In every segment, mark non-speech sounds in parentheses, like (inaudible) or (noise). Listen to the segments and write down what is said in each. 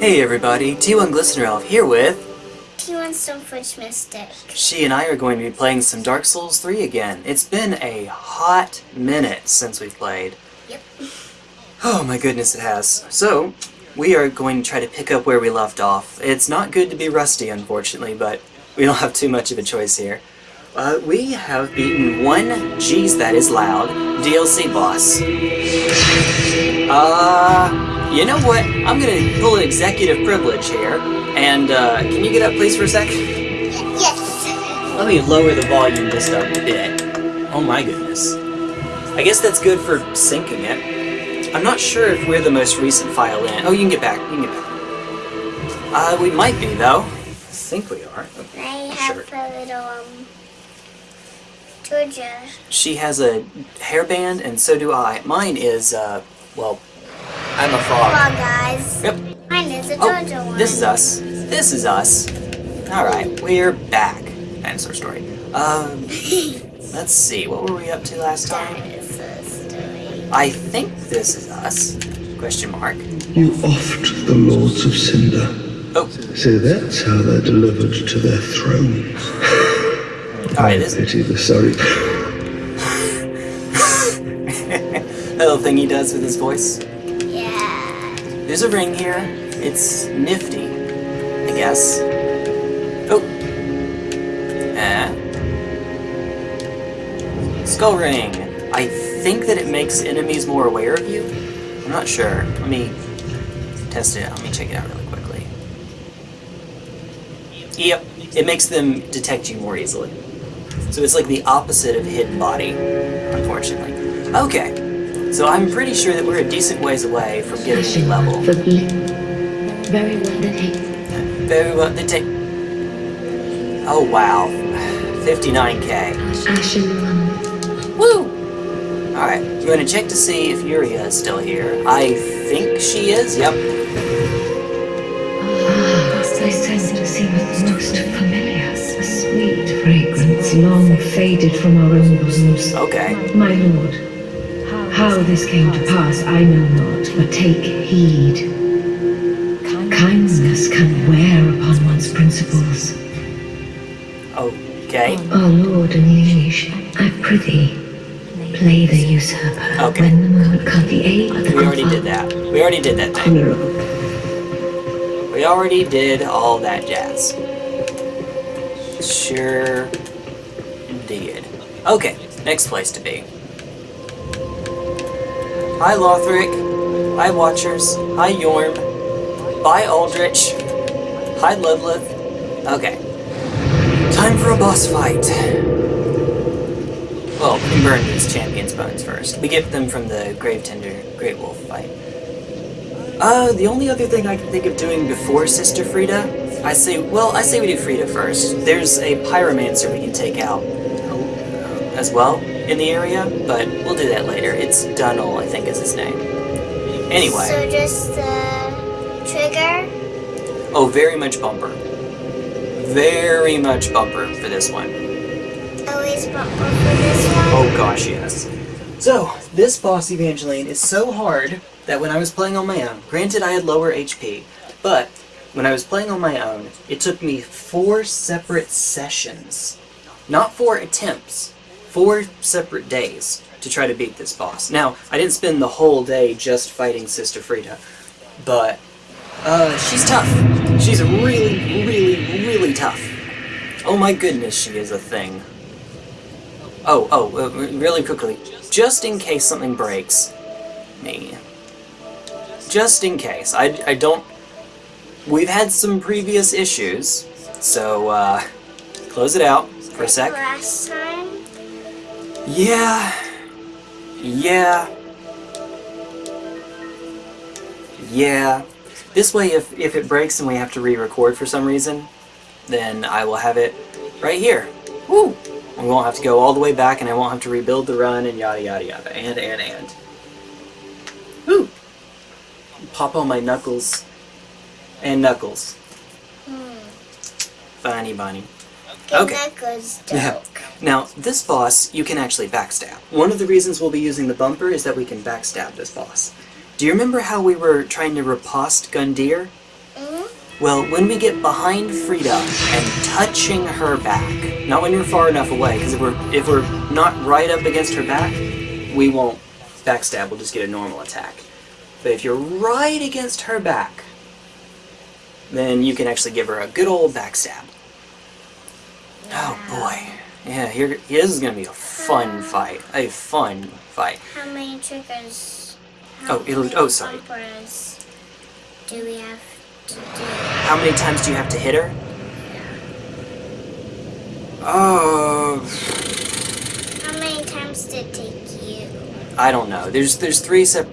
Hey everybody, T1 Glistener Elf here with... T1 Stoneforge Mystic. She and I are going to be playing some Dark Souls 3 again. It's been a hot minute since we've played. Yep. Oh my goodness it has. So, we are going to try to pick up where we left off. It's not good to be rusty unfortunately, but we don't have too much of a choice here. Uh, we have beaten one Jeez That Is Loud DLC boss. Uh, you know what? I'm gonna pull an executive privilege here, and uh, can you get up please for a sec? Yes. Let me lower the volume just a bit. Oh my goodness. I guess that's good for syncing it. I'm not sure if we're the most recent file in. Oh, you can get back. You can get back. Uh, we might be, though. I think we are. I have Sure. a little, um, Georgia. She has a hairband, and so do I. Mine is, uh, well, I'm a frog. Come frog. on, guys. Yep. Mine is a Oh, Georgia one. this is us. This is us. Alright, we're back. Dinosaur story. Um, (laughs) let's see, what were we up to last time? Dinosaur story. I think this is us. Question mark. You offed the Lords of Cinder. Oh, So that's how they're delivered to their thrones. (laughs) alright, I this pity the sorry. (laughs) little thing he does with his voice. There's a ring here. It's nifty, I guess. Oh. Eh. Skull ring. I think that it makes enemies more aware of you. I'm not sure. Let me test it. Let me check it out really quickly. Yep, it makes them detect you more easily. So it's like the opposite of hidden body, unfortunately. Okay, so I'm pretty sure that we're a decent ways away from getting a level. For ble- very well then. Very well, they take... Oh wow, 59k. Ashen one. Woo! Alright, we're gonna check to see if Yuria is still here. I think she is, yep. Ah, I scent seems most familiar. A sweet fragrance long faded from our own bosoms. Okay. My lord, how this came to pass I know not, but take heed. Kindness can wear upon one's principles. Okay. Our lord and liege, I prithee, play the usurper Okay. when the moment comes. The aid of We already did that. We already did that thing. We already did all that jazz. Sure did. Okay, next place to be. Hi Lothric. Hi Watchers. Hi Yorm. Bye Aldrich. Hi Ludleth. Okay. Time for a boss fight. Well, we burn these champions' bones first. We get them from the Grave Tender Great Wolf fight. Uh, the only other thing I can think of doing before Sister Friede, I say, well, I say we do Friede first. There's a Pyromancer we can take out uh, as well in the area, but we'll do that later. It's Dunnel, I think is his name. Anyway, So just the trigger. oh, very much bumper. Very much bumper for this one. Always bumper for this one. Oh gosh, yes. So, this boss Evangeline is so hard that when I was playing on my own, granted I had lower HP, but when I was playing on my own, it took me four separate sessions, not four attempts, four separate days to try to beat this boss. Now, I didn't spend the whole day just fighting Sister Friede, but uh, she's tough. She's really, really, really tough. Oh my goodness, she is a thing. Oh, oh, uh, really quickly, just in case something breaks me. Just in case. I, I don't... We've had some previous issues, so, uh, close it out for a sec. Last time. Yeah. Yeah. Yeah. This way, if, if it breaks and we have to re-record for some reason, then I will have it right here. Woo! We won't have to go all the way back and I won't have to rebuild the run and yada yada yada. And, and, and. Woo! Pop on my knuckles. And knuckles. Hmm. Funny bunny. Okay. Okay. That goes Yeah. dark. Now, this boss, you can actually backstab. One of the reasons we'll be using the bumper is that we can backstab this boss. Do you remember how we were trying to riposte Gundyr? Mm-hmm. Well, when we get behind Friede and touching her back, not when you're far enough away, because if we're if we're not right up against her back, we won't backstab. We'll just get a normal attack. But if you're right against her back, then you can actually give her a good old backstab. Oh boy, yeah, here this is gonna be a fun fight. A fun fight. How many triggers? Oh, it'll- oh, sorry. Do we have to do? How many times do you have to hit her? Yeah. Oh, How many times did it take you? I don't know. There's there's three sep.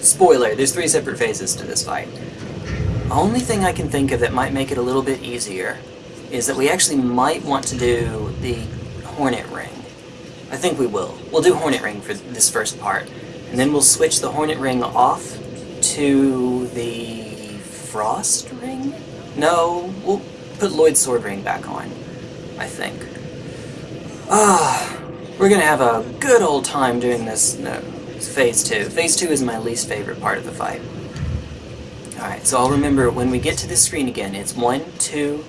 Spoiler: There's three separate phases to this fight. Only thing I can think of that might make it a little bit easier is that we actually might want to do the Hornet Ring. I think we will. We'll do Hornet Ring for this first part, and then we'll switch the Hornet Ring off to the Frost Ring. No, we'll put Lloyd's Sword Ring back on. I think. Ah, we're gonna have a good old time doing this. No, phase two. Phase two is my least favorite part of the fight. Alright, so I'll remember when we get to this screen again, it's one, two,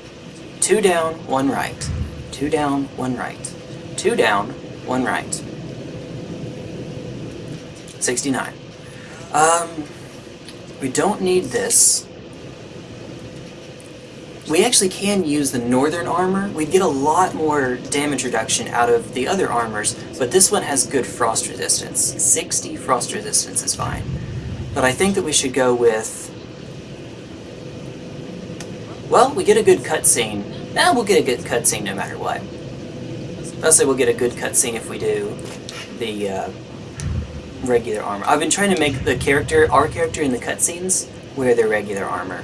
two down, one right. Two down, one right. Two down, one right. 69. Um, we don't need this. We actually can use the northern armor. We'd get a lot more damage reduction out of the other armors, but this one has good frost resistance. 60 frost resistance is fine. But I think that we should go with... Well, we get a good cutscene. Nah, we'll get a good cutscene no matter what. Say we'll get a good cutscene if we do the uh, regular armor. I've been trying to make the character, our character in the cutscenes, wear their regular armor.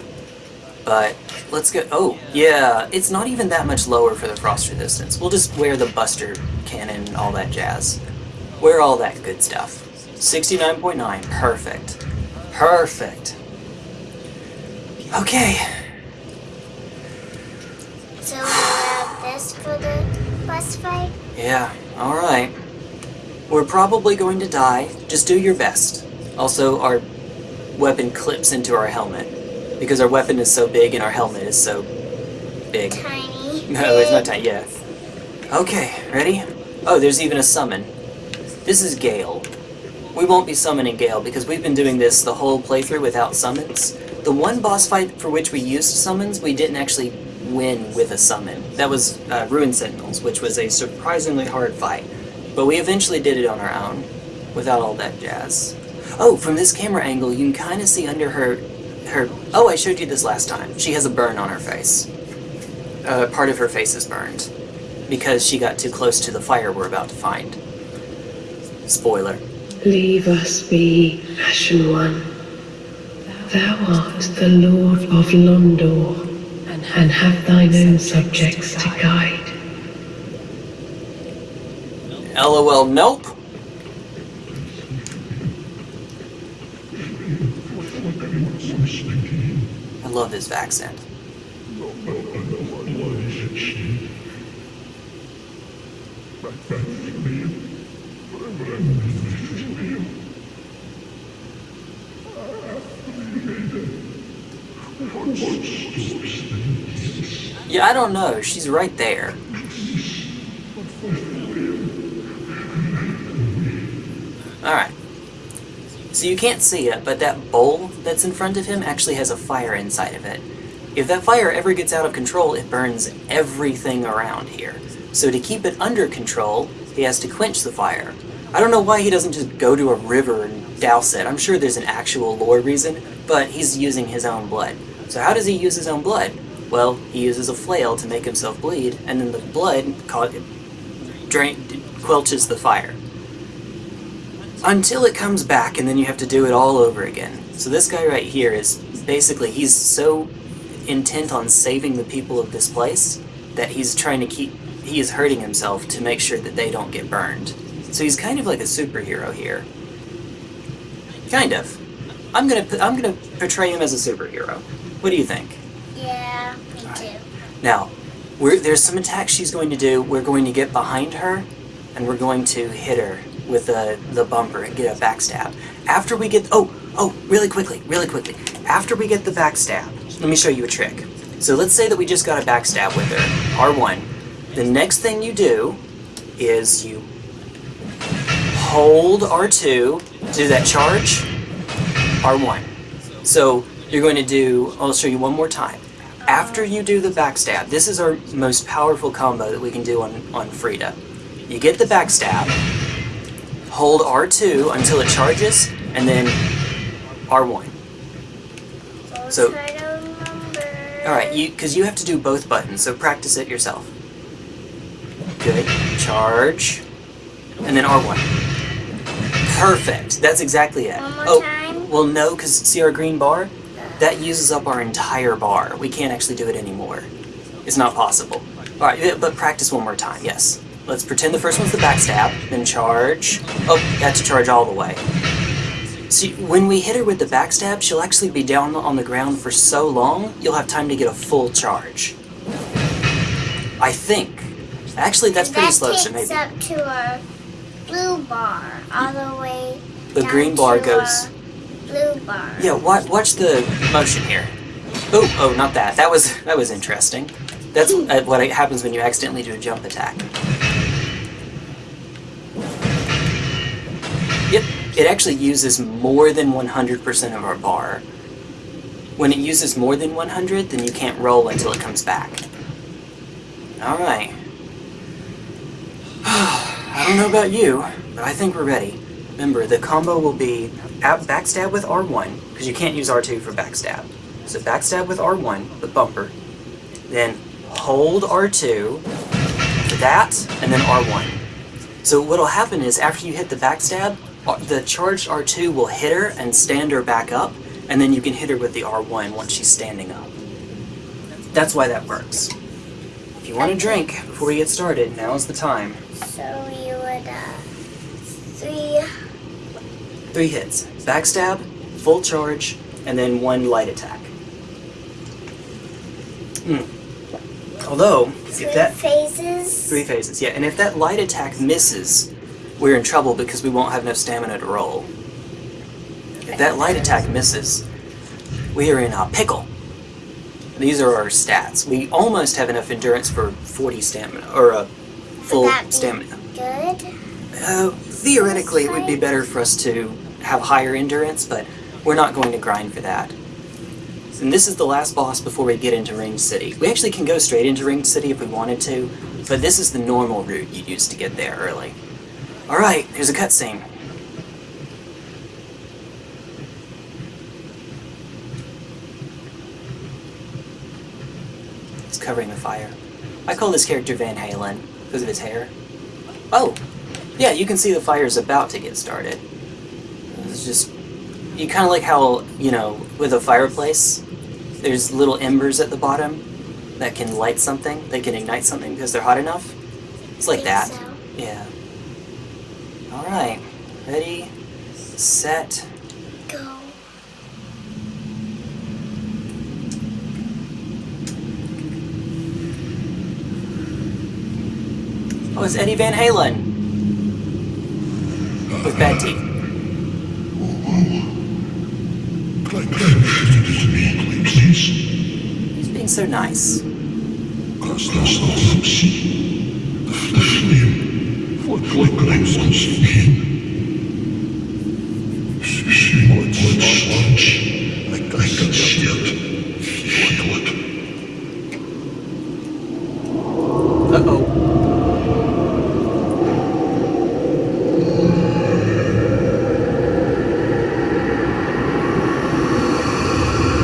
But let's go. Oh, yeah, it's not even that much lower for the frost resistance. We'll just wear the Buster Cannon and all that jazz. Wear all that good stuff. 69.9. Perfect. Perfect. Okay. So we have this for the boss fight. Yeah, alright. We're probably going to die. Just do your best. Also, our weapon clips into our helmet. Because our weapon is so big and our helmet is so big. Tiny. (laughs) No, it's not tiny. Yeah. Okay, ready? Oh, there's even a summon. This is Gael. We won't be summoning Gael because we've been doing this the whole playthrough without summons. The one boss fight for which we used summons, we didn't actually win with a summon. That was uh, Ruin Sentinels, which was a surprisingly hard fight. But we eventually did it on our own, without all that jazz. Oh, from this camera angle, you can kind of see under her, her. Oh, I showed you this last time. She has a burn on her face uh, part of her face is burned because she got too close to the fire we're about to find. Spoiler. Leave us be, Ashen One. Thou art the Lord of Londor, and have thine own subjects to guide. LOL, nope. I love this accent. Yeah, I don't know. She's right there. Alright. So you can't see it, but that bowl that's in front of him actually has a fire inside of it. If that fire ever gets out of control, it burns everything around here. So to keep it under control, he has to quench the fire. I don't know why he doesn't just go to a river and douse it. I'm sure there's an actual lore reason, but he's using his own blood. So how does he use his own blood? Well, he uses a flail to make himself bleed, and then the blood drain, quelches the fire. Until it comes back, and then you have to do it all over again. So this guy right here is basically, he's so intent on saving the people of this place that he's trying to keep, he is hurting himself to make sure that they don't get burned. So he's kind of like a superhero here. Kind of. I'm gonna, I'm gonna portray him as a superhero. What do you think? Yeah, me too. Now, we're, there's some attacks she's going to do. We're going to get behind her, and we're going to hit her with the, the bumper and get a backstab. After we get... Oh, oh, really quickly, really quickly. After we get the backstab, let me show you a trick. So let's say that we just got a backstab with her, R1. The next thing you do is you hold R2, do that charge, R1. So you're going to do, I'll show you one more time. After you do the backstab, this is our most powerful combo that we can do on, on Friede. You get the backstab, hold R2 until it charges, and then R1. So- try to remember. Alright, you because you have to do both buttons, so practice it yourself. Good. Charge. And then R1. Perfect. That's exactly it. One more oh, time? well no, because see our green bar? That uses up our entire bar. We can't actually do it anymore. It's not possible. Alright, but practice one more time, yes. Let's pretend the first one's the backstab, then charge. Oh, that's to charge all the way. See, when we hit her with the backstab, she'll actually be down on the ground for so long, you'll have time to get a full charge. I think. Actually, that's pretty that slow, so maybe. up to our blue bar, all the way The green bar goes. Blue bar. Yeah, watch, watch the motion here. Oh, oh, not that. That was that was interesting. That's uh, what happens when you accidentally do a jump attack. Yep, it actually uses more than 100% of our bar. When it uses more than 100, then you can't roll until it comes back. Alright. (sighs) I don't know about you, but I think we're ready. Remember, the combo will be ab- backstab with R1, because you can't use R2 for backstab. So backstab with R1, the bumper. Then hold R2 for that, and then R1. So what'll happen is after you hit the backstab, uh, the charged R2 will hit her and stand her back up, and then you can hit her with the R1 once she's standing up. That's why that works. If you want a drink before we get started, now's the time. So you would, uh, three, Three hits. Backstab, full charge, and then one light attack. Hmm. Although, three if that... phases. Three phases, yeah. And if that light attack misses, we're in trouble because we won't have enough stamina to roll. If that light attack misses, we are in a pickle. These are our stats. We almost have enough endurance for 40 stamina, or a full stamina. Good. Uh, theoretically, it would be better for us to have higher endurance, but we're not going to grind for that. And this is the last boss before we get into Ring City. We actually can go straight into Ring City if we wanted to, but this is the normal route you'd use to get there early. Alright, here's a cutscene. It's covering the fire. I call this character Van Halen because of his hair. Oh, yeah, you can see the fire's about to get started. It's just, you kind of like how, you know, with a fireplace, there's little embers at the bottom that can light something, they can ignite something because they're hot enough. It's like that. so. Yeah. Alright, ready, set, Go. Oh, it's Eddie Van Halen! With bad teeth. Please, He's being so nice. cast us not see the flame flickering once again. She might sponge. I, I can see it. Feel it. Uh-oh.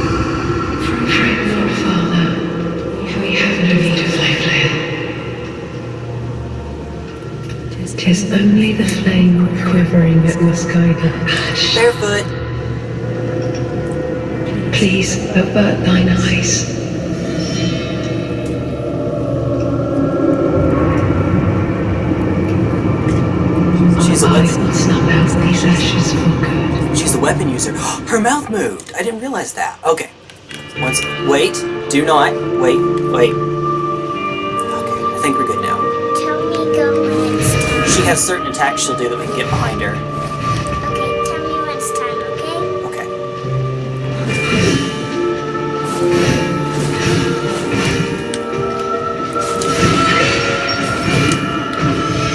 Fret not, Father, for we have no need of thy flame. Tis only the flame quivering that must guide the ash. Barefoot! Please avert thine eyes. She's a weapon. will snuff out these ashes for good. She's a weapon user. (gasps) Her mouth moved. I didn't realize that. Okay. Once. Wait. Do not. Wait. Wait. a certain attacks she'll do that we can get behind her. Okay, tell me when it's time, okay? Okay.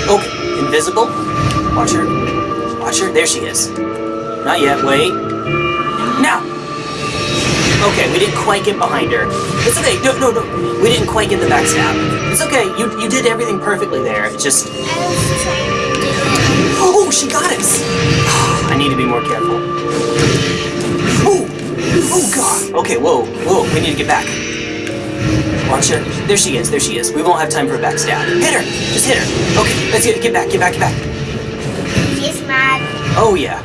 Okay, invisible. Watch her. Watch her. There she is. Not yet, wait. Now! Okay, we didn't quite get behind her. It's okay, no, no, no. We didn't quite get the backstab. It's okay. You you did everything perfectly there. It's just. I was trying to do it. Oh, she got us. I need to be more careful. Oh, oh God. Okay, whoa, whoa. We need to get back. Watch her. There she is. There she is. We won't have time for a backstab. Hit her. Just hit her. Okay, let's get get back. Get back. Get back. She's mad. Oh yeah,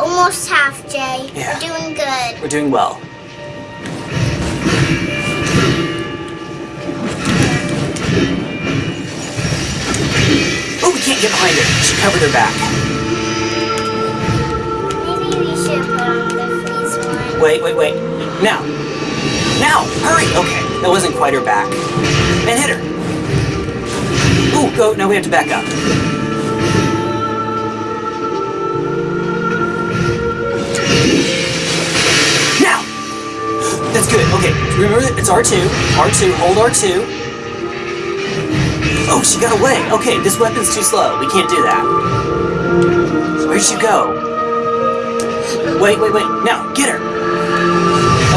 Almost half, Jay. Yeah. We're doing good. we're doing well. Behind her. She covered her back. Maybe we should put on the freeze one. Wait, wait, wait. Now. Now! Hurry! Okay, that wasn't quite her back. And hit her. Ooh, go. Now we have to back up. Now! That's good. Okay, remember that it's R2. R2, hold R2. Oh, she got away. Okay, this weapon's too slow. We can't do that. Where'd she go? Wait, wait, wait. Now, get her.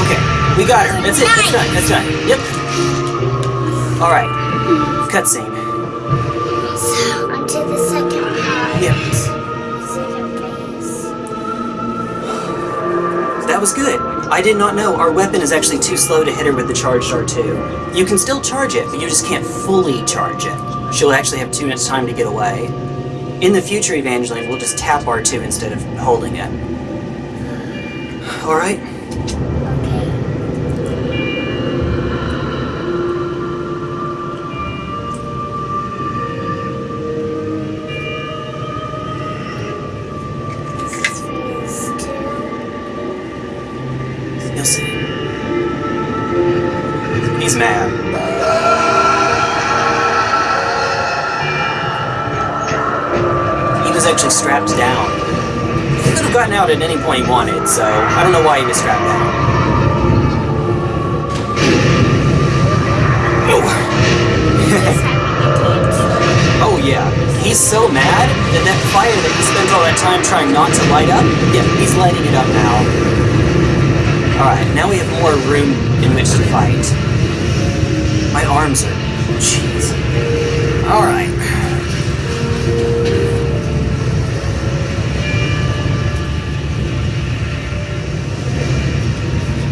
Okay, we got her. That's it. That's done. That's done. Yep. All right. Cutscene. I did not know our weapon is actually too slow to hit her with the charged R2. You can still charge it, but you just can't fully charge it. She'll actually have too much time to get away. In the future, Evangeline, we'll just tap R2 instead of holding it. Alright? So I don't know why he was that. Oh. (laughs) Oh yeah, he's so mad that that fire that he spent all that time trying not to light up, yeah, he's lighting it up now. Alright, now we have more room in which to fight. My arms are... jeez. Alright.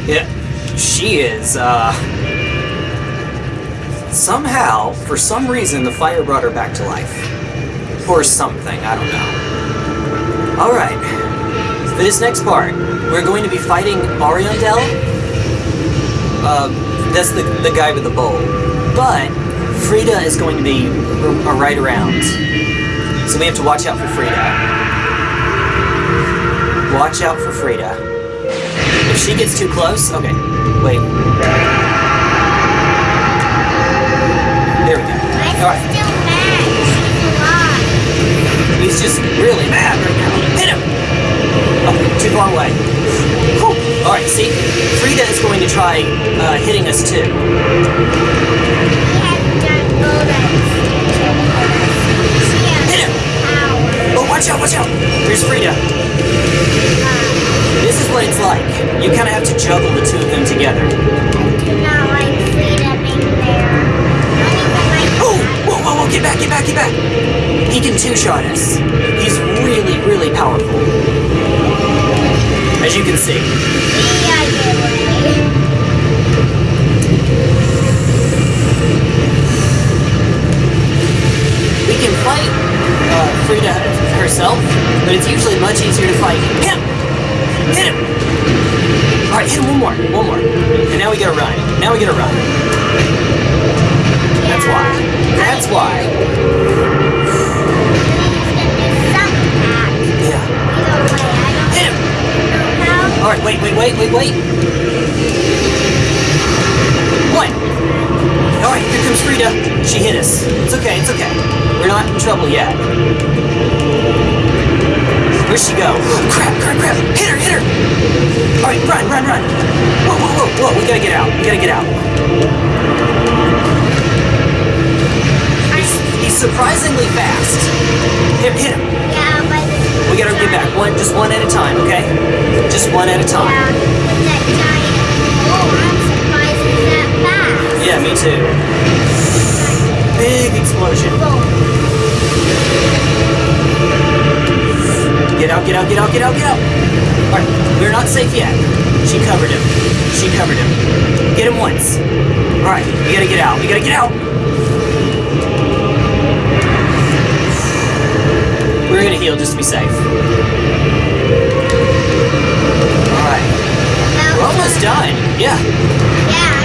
Yeah, she is, uh... Somehow, for some reason, the fire brought her back to life. Or something, I don't know. Alright. For this next part, we're going to be fighting Ariandel. Uh, that's the, the guy with the bowl. But, Friede is going to be right around. So we have to watch out for Friede. Watch out for Friede. If she gets too close, okay, wait. There we go. I'm Alright. still mad. She's alive. He's just really mad right now. Hit him! Oh, too far away. Whew. Alright, see? Friede is going to try uh, hitting us too. We have done bullets. She has Hit him! Oh, watch out, watch out! There's Friede. This is what it's like. You kind of have to juggle the two of them together. I do not like Friede being there. I don't even like Oh! Whoa, whoa, whoa! Get back, get back, get back! He can two-shot us. He's really, really powerful. As you can see. the other way. We can fight uh, Friede herself, but it's usually much easier to fight him. Hit him. All right, hit him one more, one more, and now we gotta run. Now we gotta run. That's why. That's why. Yeah. Hit him. All right, wait, wait, wait, wait, wait. One. All right, here comes Friede. She hit us. It's okay, it's okay. We're not in trouble yet. Where'd she go? Crap, crap, crap. Hit her, hit her. All right, run, run, run. Whoa, whoa, whoa, whoa. We gotta get out. We gotta get out. He's, he's surprisingly fast. hit, hit him. Yeah, but We gotta get back. One, just one at a time, okay? Just one at a Yeah, time. that giant. Oh, I'm surprised it's that fast. Yeah, me too. Big explosion. Oh. Get out, get out, get out, get out, get out. Alright, we're not safe yet. She covered him. She covered him. Get him once. Alright, we gotta get out. We gotta get out. We're gonna heal just to be safe. Alright, we're almost done. Yeah, Yeah,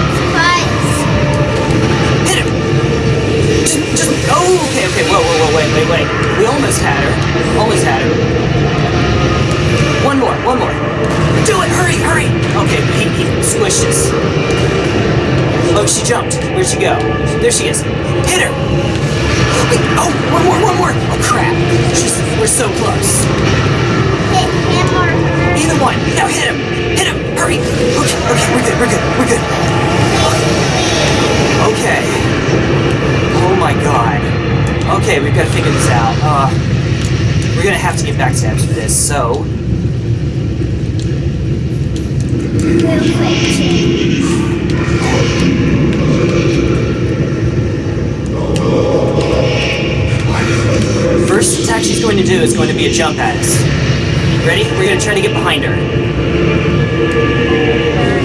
Oh, okay, okay. Whoa, whoa, whoa, wait, wait, wait. We almost had her. Almost had her. One more, one more. Do it, hurry, hurry. Okay, he, he squished us. Oh, she jumped. Where'd she go? There she is. Hit her. Wait, oh, one more, one more. Oh, crap. She's, we're so close. Hit him or her. Either one. Now hit him. Hit him. Hurry. Okay, okay, we're good, we're good, we're good. Okay. Oh my god. Okay, we've got to figure this out. Uh, we're gonna have to get back to steps for this, so. First attack she's going to do is going to be a jump at us. Ready? We're gonna try to get behind her.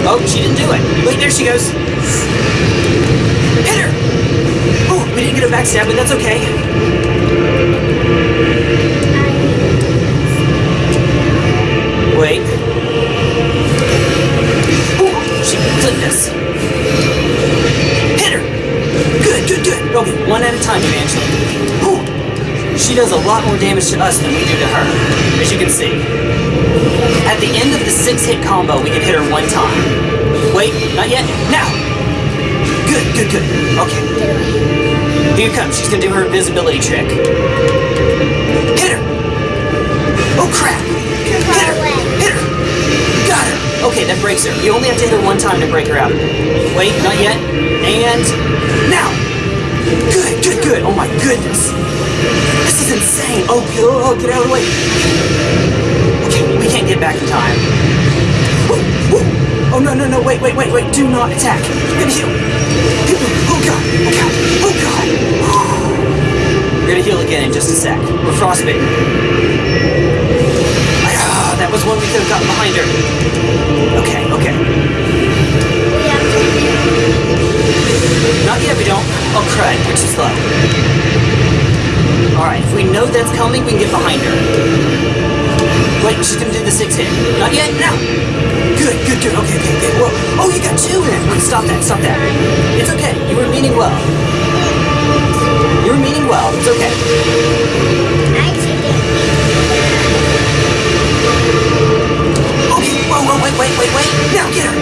Oh, she didn't do it. Wait, there she goes. Hit her! Oh, we didn't get a backstab, but that's okay. Wait. Oh, she clipped us. Hit her! Good, good, good. Okay, one at a time, Evangeline. Ooh, she does a lot more damage to us than we do to her, as you can see. At the end of the six-hit combo, we can hit her one time. Wait, not yet. Now! Good, good, good. Okay. Here comes. She's gonna do her invisibility trick. Hit her! Oh crap! Hit her! Hit her! Got her! Okay, that breaks her. You only have to hit her one time to break her out. Wait, not yet. And now! Good, good, good. Oh my goodness. This is insane. Oh, good. oh, get out of the way. Okay, we can't get back in time. Oh, no, no, no. Wait, wait, wait, wait. Do not attack. I'm gonna heal. Oh, God. Oh, God. Oh, God. We're gonna heal again in just a sec. We're frostbitten. Ah, that was one we could have gotten behind her. Okay, okay. To Not yet, we don't. Oh, crud. We're too slow. Alright, if we know that's coming, we can get behind her. Wait, she's gonna do the six hit. Not yet? Now! Good, good, good. Okay, okay, okay. Whoa. Oh, you got two in! Wait, stop that, stop that. It's okay. You were meaning well. You were meaning well. It's okay. Okay, whoa, whoa, wait, wait, wait, wait. Now, get her!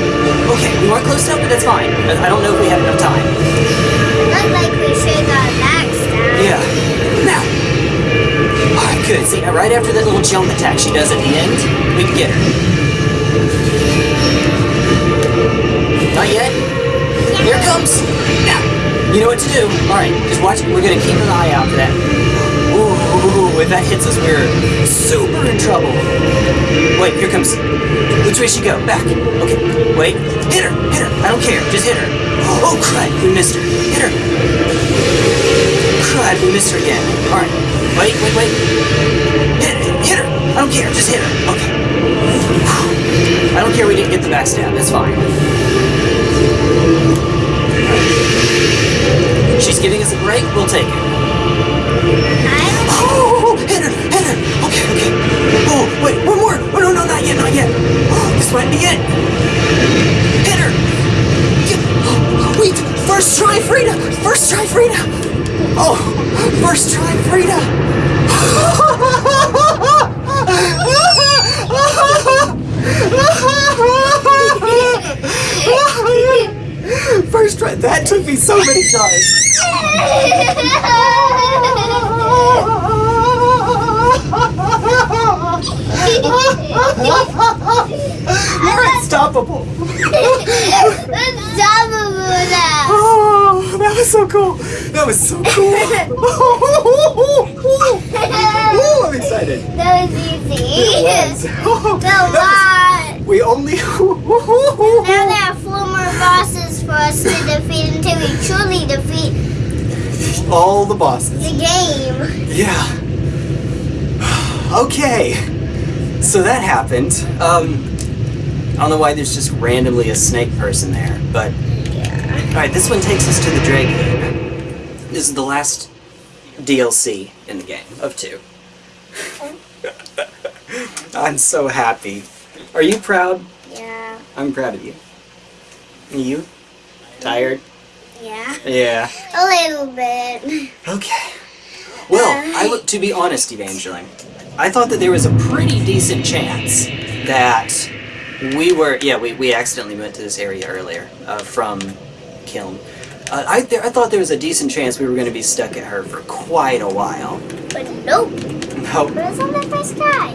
Okay, we weren't close enough, but that's fine. I I don't know if we have enough time. Looked like we should have got a backstab. Yeah. Now! Good. See, right after that little jump attack she does at the end, we can get her. Not yet? Here comes! Now! You know what to do. Alright, just watch. We're gonna keep an eye out for that. Ooh, if that hits us, we're super in trouble. Wait, here comes. Which way she go? Back. Okay. Wait. Hit her! Hit her! I don't care. Just hit her. Oh, crud! We missed her. Hit her! Crud, we missed her again. Alright. Wait, wait, wait. Hit, hit her! I don't care, just hit her. Okay. I don't care we didn't get the backstab, that's fine. She's giving us a break, we'll take it. Oh, hit her, hit her! Okay, okay. Oh, wait, one more! Oh, no, no, not yet, not yet. Oh, this might be it. Hit her! (gasps) Wait, first try, Friede! First try, Friede! Oh, first try, Friede! First try. That took me so many tries. (laughs) You're unstoppable. Unstoppable (laughs) so cool. That was so cool. (laughs) (laughs) Oh, I'm excited. That was easy. It was. (laughs) The lot. We only. Now there are four more bosses for us to defeat until we truly defeat All the bosses. the game. Yeah. (sighs) Okay. So that happened. Um, I don't know why there's just randomly a snake person there, but. Alright, this one takes us to the Dragon This is the last DLC in the game of two. (laughs) I'm so happy. Are you proud? Yeah. I'm proud of you. You? Tired? Yeah. Yeah. A little bit. Okay. Well, I would, to be honest, Evangeline, I thought that there was a pretty decent chance that we were. Yeah, we, we accidentally went to this area earlier uh, from Kiln. Uh, I there, I thought there was a decent chance we were going to be stuck at her for quite a while. But nope. No, But it's on the first guy.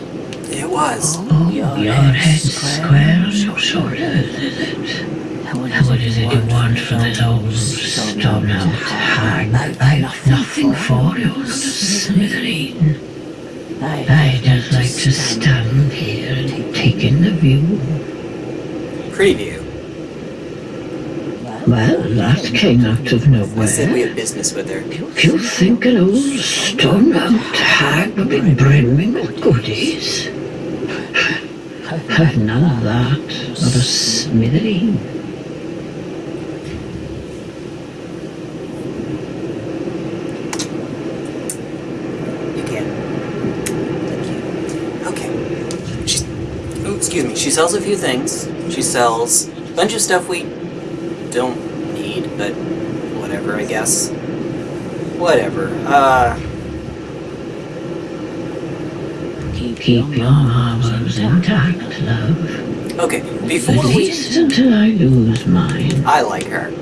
it was. Oh, Your head's square on your shoulders, is it? What is it you want from this old stone out hag? I've nothing for you, not a smithereen. I just like to stand here and take in the view. Preview. Well, that came out of I said we nowhere. have business with her. You think an old stone out hag would be brimming with goodies? None of that, not a smithereen. You can. Thank you. Okay. She's. Oh, excuse me. She sells a few things. She sells a bunch of stuff we don't need, but whatever, I guess. Whatever. Uh. Keep your marbles intact, love. Okay. At Before we. least until I lose mine. I like her.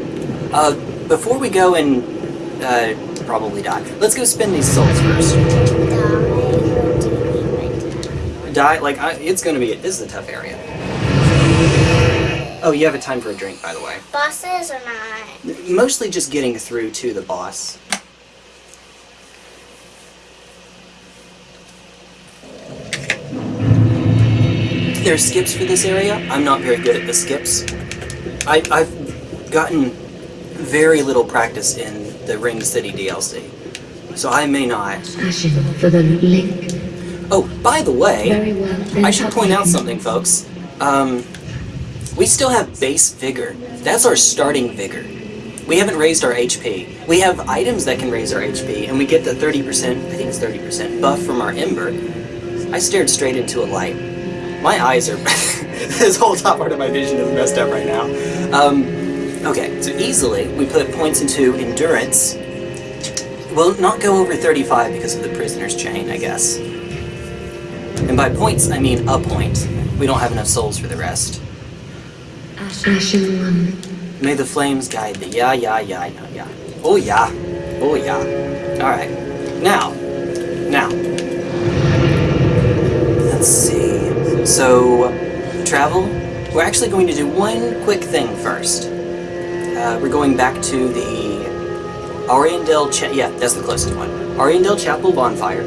Uh, before we go and uh, probably die, let's go spend these souls first. Die like I, it's gonna be. This is a tough area. Oh, you have a time for a drink, by the way. Bosses or not? Mostly just getting through to the boss. There are skips for this area. I'm not very good at the skips. I, I've gotten very little practice in the Ring City DLC, so I may not. Ashen for the link. Oh, by the way, Very well. I should point out something, folks. Um, we still have base vigor. That's our starting vigor. We haven't raised our HP. We have items that can raise our HP, and we get the 30%, I think it's 30% buff from our Ember. I stared straight into a light. My eyes are. (laughs) this whole top part of my vision is messed up right now. Um, okay, so easily we put points into Endurance. We'll not go over 35 because of the Prisoner's Chain, I guess. And by points, I mean a point. We don't have enough souls for the rest. Ashen one. May the flames guide thee. Yeah, yeah, yeah, know, yeah. Oh, yeah. Oh, yeah. Alright. Now. Now. Let's see. So, travel. We're actually going to do one quick thing first. Uh, we're going back to the Ariandel Cha- yeah, that's the closest one. Ariandel Chapel Bonfire.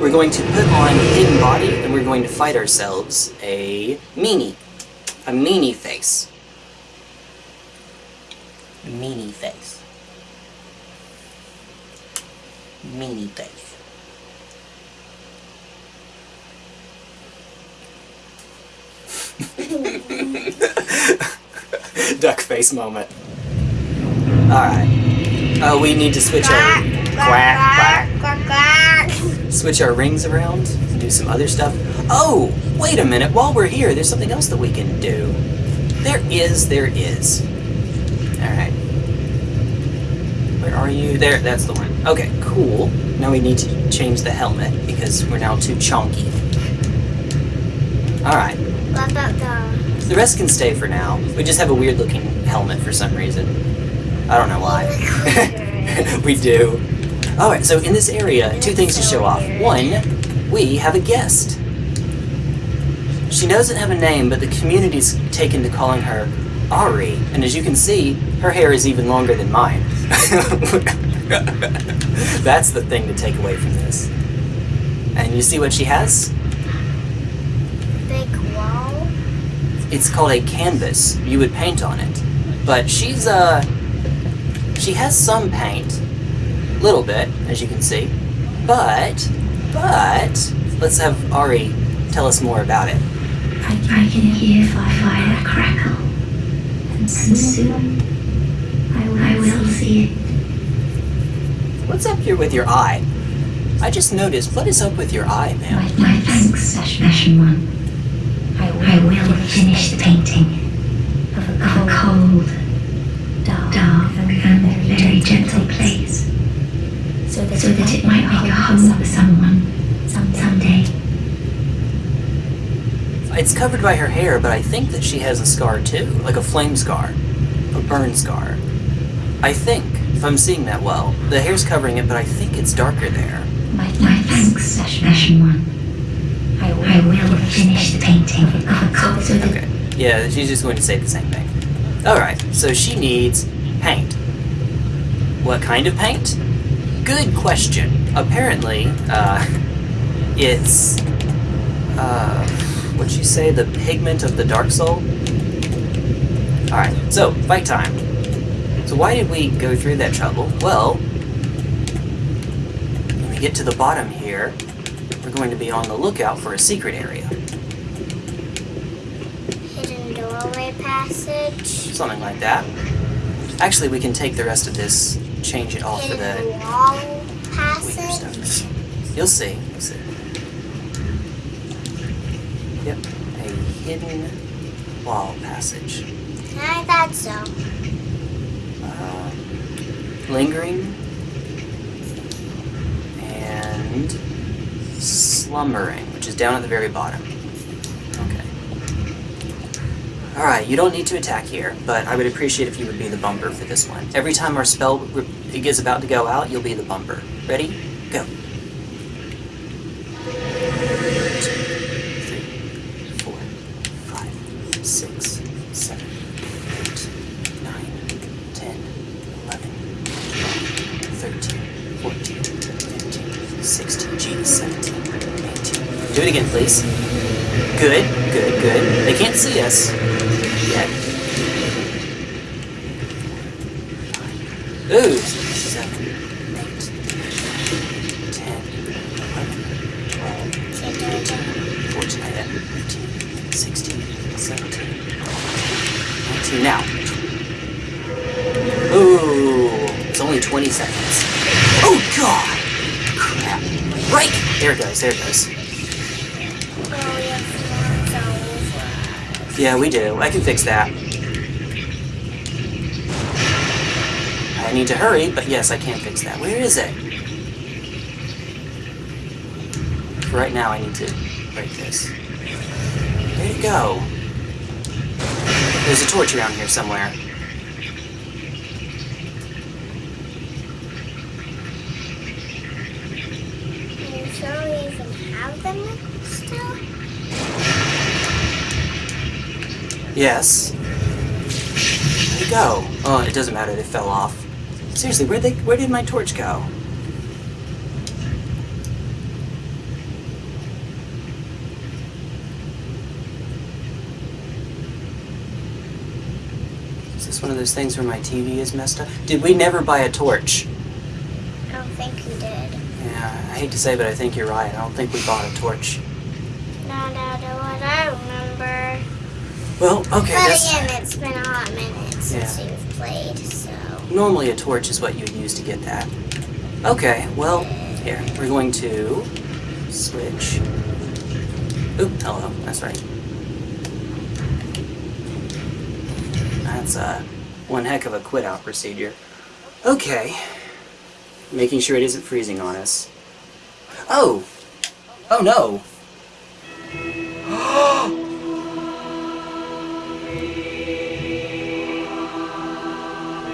We're going to put on Hidden Body, and we're going to fight ourselves a meanie. A meanie face. Meanie face. Meanie face. (laughs) Duck face moment. Alright. Uh, we need to switch our quack, quack, quack, quack. switch our rings around, and do some other stuff. Oh, wait a minute. While we're here, there's something else that we can do. There is, there is. Alright. Where are you? There, that's the one. Okay, cool. Now we need to change the helmet because we're now too chunky. Alright. What about the... The rest can stay for now. We just have a weird looking helmet for some reason. I don't know why. (laughs) we do. Alright, so in this area, two things to show off. One, we have a guest. She doesn't have a name, but the community's taken to calling her Ari, and as you can see, her hair is even longer than mine. (laughs) That's the thing to take away from this. And you see what she has? Big wall. It's called a canvas. You would paint on it. But she's, uh. She has some paint. Little bit, as you can see. But. But. Let's have Ari tell us more about it. I, I can hear fire crackle, and soon see it. What's up here with your eye? I just noticed. What is up with your eye, My, ma'am? my thanks, Ashen One. I, I will finish the painting of a cold, cold dark, dark and very gentle place, so that, so that it might be a home for someone some, someday. It's covered by her hair, but I think that she has a scar too. Like a flame scar. A burn scar. I think, if I'm seeing that well. The hair's covering it, but I think it's darker there. My, my thanks, Ashen One. I, I will finish the painting of a cold, so that Okay. Yeah, she's just going to say the same thing. Alright, so she needs paint. What kind of paint? Good question. Apparently, uh, it's, uh, what'd you say, the pigment of the Dark Soul? Alright, so, fight time. So why did we go through that trouble? Well, when we get to the bottom here, we're going to be on the lookout for a secret area. Hidden doorway passage. Something like that. Actually, we can take the rest of this, change it all for Hidden the wall passage. You'll see. You'll see. Yep. A hidden wall passage. I thought so. Lingering and slumbering, which is down at the very bottom. Okay. Alright, you don't need to attack here, but I would appreciate if you would be the bumper for this one. Every time our spell is about to go out, you'll be the bumper. Ready? Fix that. I need to hurry, but yes, I can fix that. Where is it? For right now, I need to break this. Where'd it go? There's a torch around here somewhere. Are you sure we even have them still? Yes. Where'd it go? Oh, it doesn't matter. They fell off. Seriously, where they? Where did my torch go? Is this one of those things where my TV is messed up? Did we never buy a torch? I don't think we did. Yeah, I hate to say, but I think you're right. I don't think we bought a torch. Not out of what I remember. Well, okay, but that's... again, it's been a hot minute since Yeah. we've played, so. Normally a torch is what you would use to get that. Okay, well, here, we're going to switch. Oop, hello, that's right. That's uh, one heck of a quit out procedure. Okay. Making sure it isn't freezing on us. Oh! Oh no!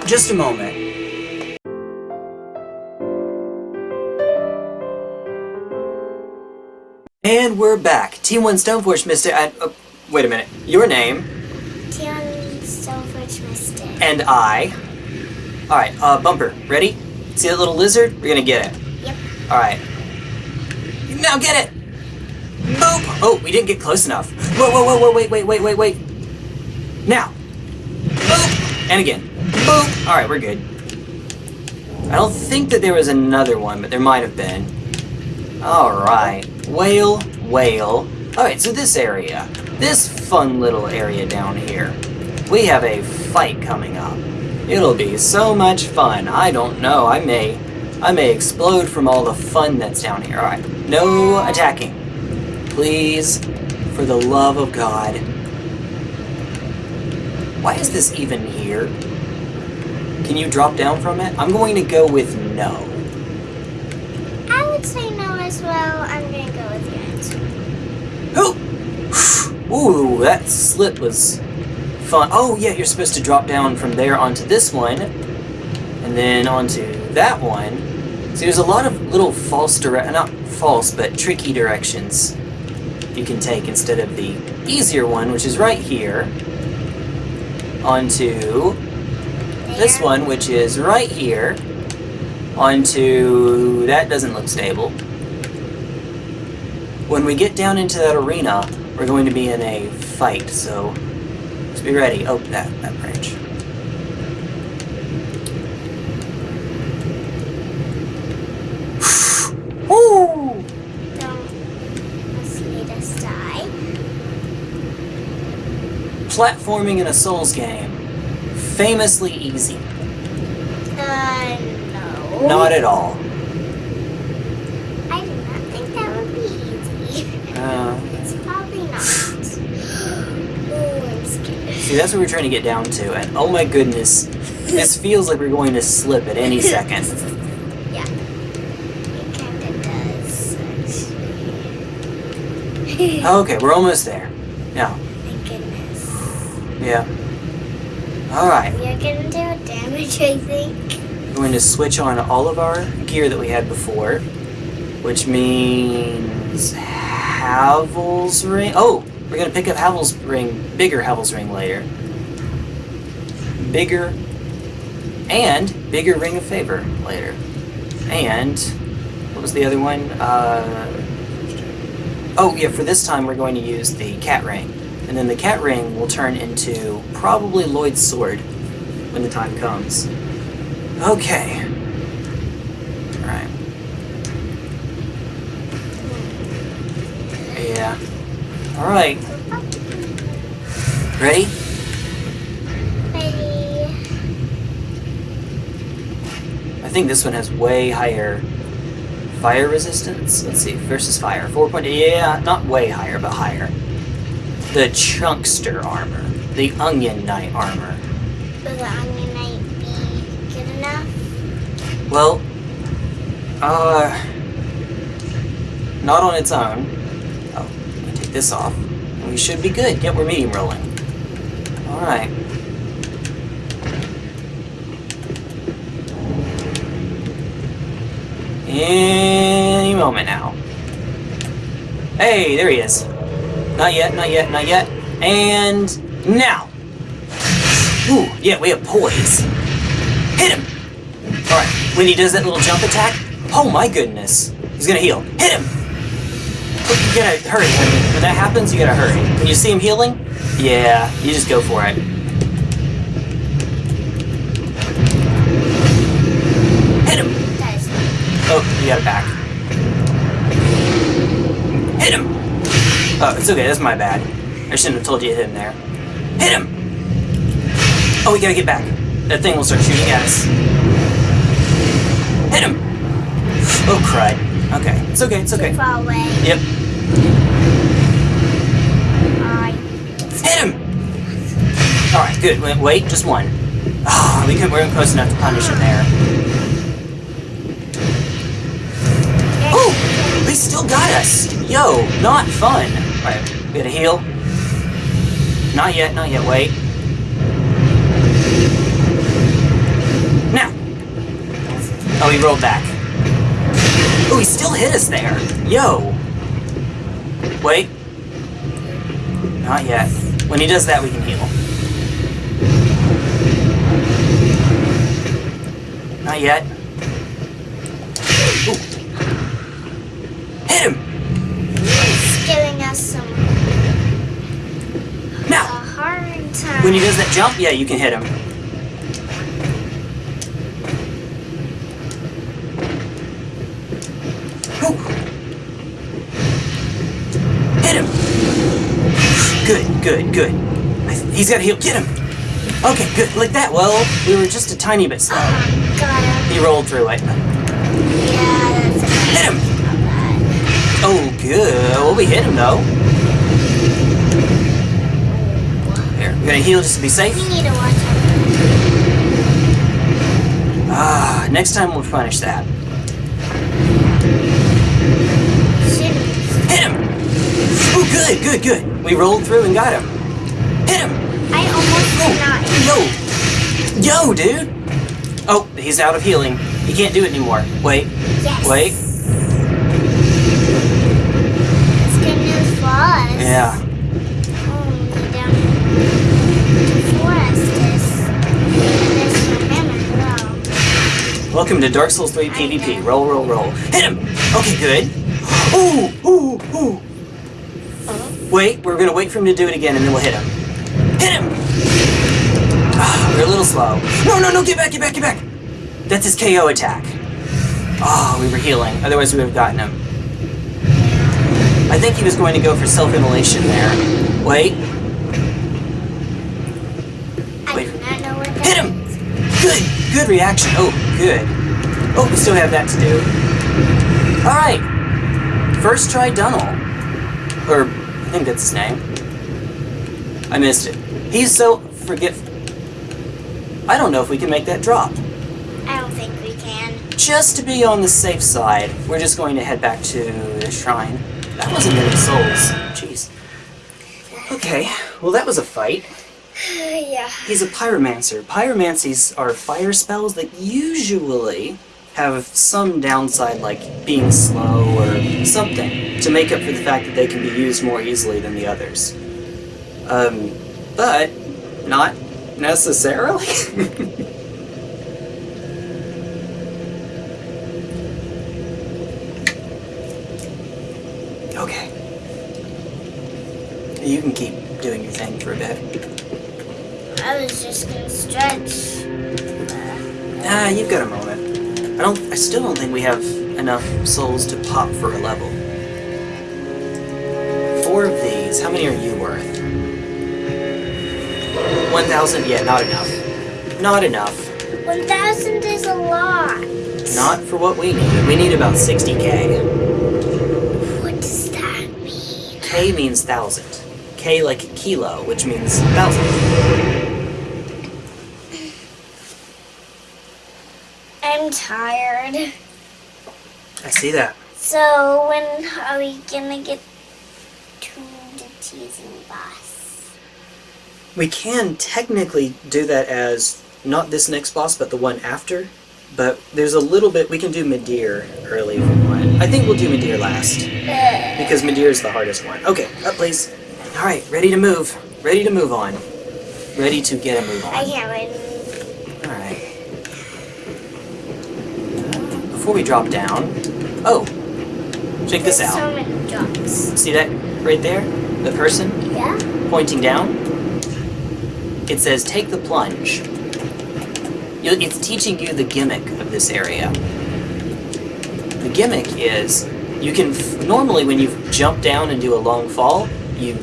Just a moment. And we're back. T1 Stoneforge Mystic. I, uh, wait a minute. Your name Tion Silver's Mister. and I. Alright, uh, Bumper, ready? See that little lizard? We're gonna get it. Yep. Alright. Now get it! Boop! Oh, we didn't get close enough. Whoa, whoa, whoa, whoa, wait, wait, wait, wait, wait. Now. Boop! And again. Boop! Alright, we're good. I don't think that there was another one, but there might have been. Alright. Whale, whale. Alright, so this area. This fun little area down here. We have a fight coming up. It'll be so much fun. I don't know. I may I may explode from all the fun that's down here. Alright. No attacking. Please, for the love of God. Why is this even here? Can you drop down from it? I'm going to go with no. I would say no as well. I'm gonna go with answer. Ooh! (sighs) Ooh, that slip was fun. Oh, yeah, you're supposed to drop down from there onto this one, and then onto that one. See, there's a lot of little false direct, not false, but tricky directions you can take instead of the easier one, which is right here, onto this one, which is right here, onto... that doesn't look stable. When we get down into that arena, we're going to be in a fight, so just be ready. Oh, that, that branch. (sighs) Woo! Don't let us die. Platforming in a Souls game. Famously easy. Uh, no. Not at all. I do not think that would be easy. Uh, It's probably not. Ooh, I'm scared. see, that's what we're trying to get down to, and oh my goodness, this (laughs) feels like we're going to slip at any second. Yeah. It kinda does, actually. Okay, we're almost there. Now, Thank goodness. yeah. Alright, are gonna do damage, I think. we're going to switch on all of our gear that we had before, which means Havel's ring. Oh, we're going to pick up Havel's ring, bigger Havel's ring later. Bigger and bigger ring of favor later. And what was the other one? Uh, oh yeah, for this time we're going to use the cat ring, and then the cat ring will turn into probably Lloyd's sword when the time comes. Okay. All right. Yeah. All right. Ready? Ready? I think this one has way higher fire resistance. Let's see, versus fire. 4.8, yeah, not way higher, but higher. The Chunkster armor. The Onion Knight armor. Will the onion knight be good enough? Well, uh, not on its own. Oh, let me take this off. We should be good. Yep, we're medium rolling. Alright. Any moment now. Hey, there he is. Not yet, not yet, not yet. And now. Ooh, yeah, we have poise. Hit him! Alright, when he does that little jump attack, oh my goodness. He's gonna heal. Hit him! You gotta hurry. When that happens, you gotta hurry. When you see him healing, yeah, you just go for it. Hit him! Oh, you got it back. Hit him! Oh, it's okay, that's my bad. I shouldn't have told you to hit him there. Hit him! Oh, we gotta get back. That thing will start shooting at us. Hit him! Oh, crud. Okay, it's okay, it's too okay. far away. Yep, hit him! Alright, good. Wait, wait, just one. Ah, we, could, we weren't close enough to punish him there. Oh! They still got us! Yo, not fun! Alright, we gotta heal. Not yet, not yet, wait. Now! Oh, he rolled back. Oh, he still hit us there! Yo! Wait. Not yet. When he does that, we can heal. Not yet. Ooh. Hit him! When he does that jump, yeah, you can hit him. Whew. Hit him! Good, good, good. He's got to heal. Get him! Okay, good. Like that. Well, we were just a tiny bit slow. Ah, oh, God. He rolled through it. Yeah, Hit him! Oh, good. Well, we hit him, though. We're gonna heal just to be safe. We need to watch out. Ah, next time we'll punish that. Hit him! Oh, good, good, good. We rolled through and got him. Hit him! I almost did not. Yo! Yo, dude! Oh, he's out of healing. He can't do it anymore. Wait, Yes. wait. It's good news for us. Yeah. Welcome to Dark Souls 3 PvP. Roll, roll, roll. Hit him! Okay, good. Ooh, ooh, ooh. Wait, we're gonna wait for him to do it again and then we'll hit him. Hit him! Ah, we're a little slow. No, no, no, get back, get back, get back! That's his KO attack. Ah, we were healing. Otherwise we would have gotten him. I think he was going to go for self-immolation there. Wait, Wait. do know what hit him! Good, good reaction. Oh, good. Oh, we still have that to do. Alright. First try Dunnel. Or, I think that's his name. I missed it. He's so forgetful. I don't know if we can make that drop. I don't think we can. Just to be on the safe side, we're just going to head back to the shrine. That wasn't many souls. Jeez. Okay, well that was a fight. (sighs) yeah. He's a pyromancer. Pyromancies are fire spells that usually have some downside, like being slow or something, to make up for the fact that they can be used more easily than the others. Um, but not necessarily. (laughs) okay. You can keep doing your thing for a bit. I was just gonna stretch. Ah, you've got a moment. I don't. I still don't think we have enough souls to pop for a level. Four of these. How many are you worth? One thousand. Yeah, not enough. Not enough. 1,000 is a lot. Not for what we need. We need about sixty k. What does that mean? K means thousand. K like kilo, which means thousand. I'm tired. I see that. So when are we gonna get to the teasing boss? We can technically do that as not this next boss, but the one after. But there's a little bit we can do Midir early if we want. I think we'll do Midir last because Midir is the hardest one. Okay, up please. All right, ready to move. Ready to move on. Ready to get a move on. I can't wait. All right. Before we drop down, oh, check this out. so many drops. See that right there? The person Yeah? pointing down, it says take the plunge. It's teaching you the gimmick of this area. The gimmick is you can f- normally when you jump down and do a long fall, you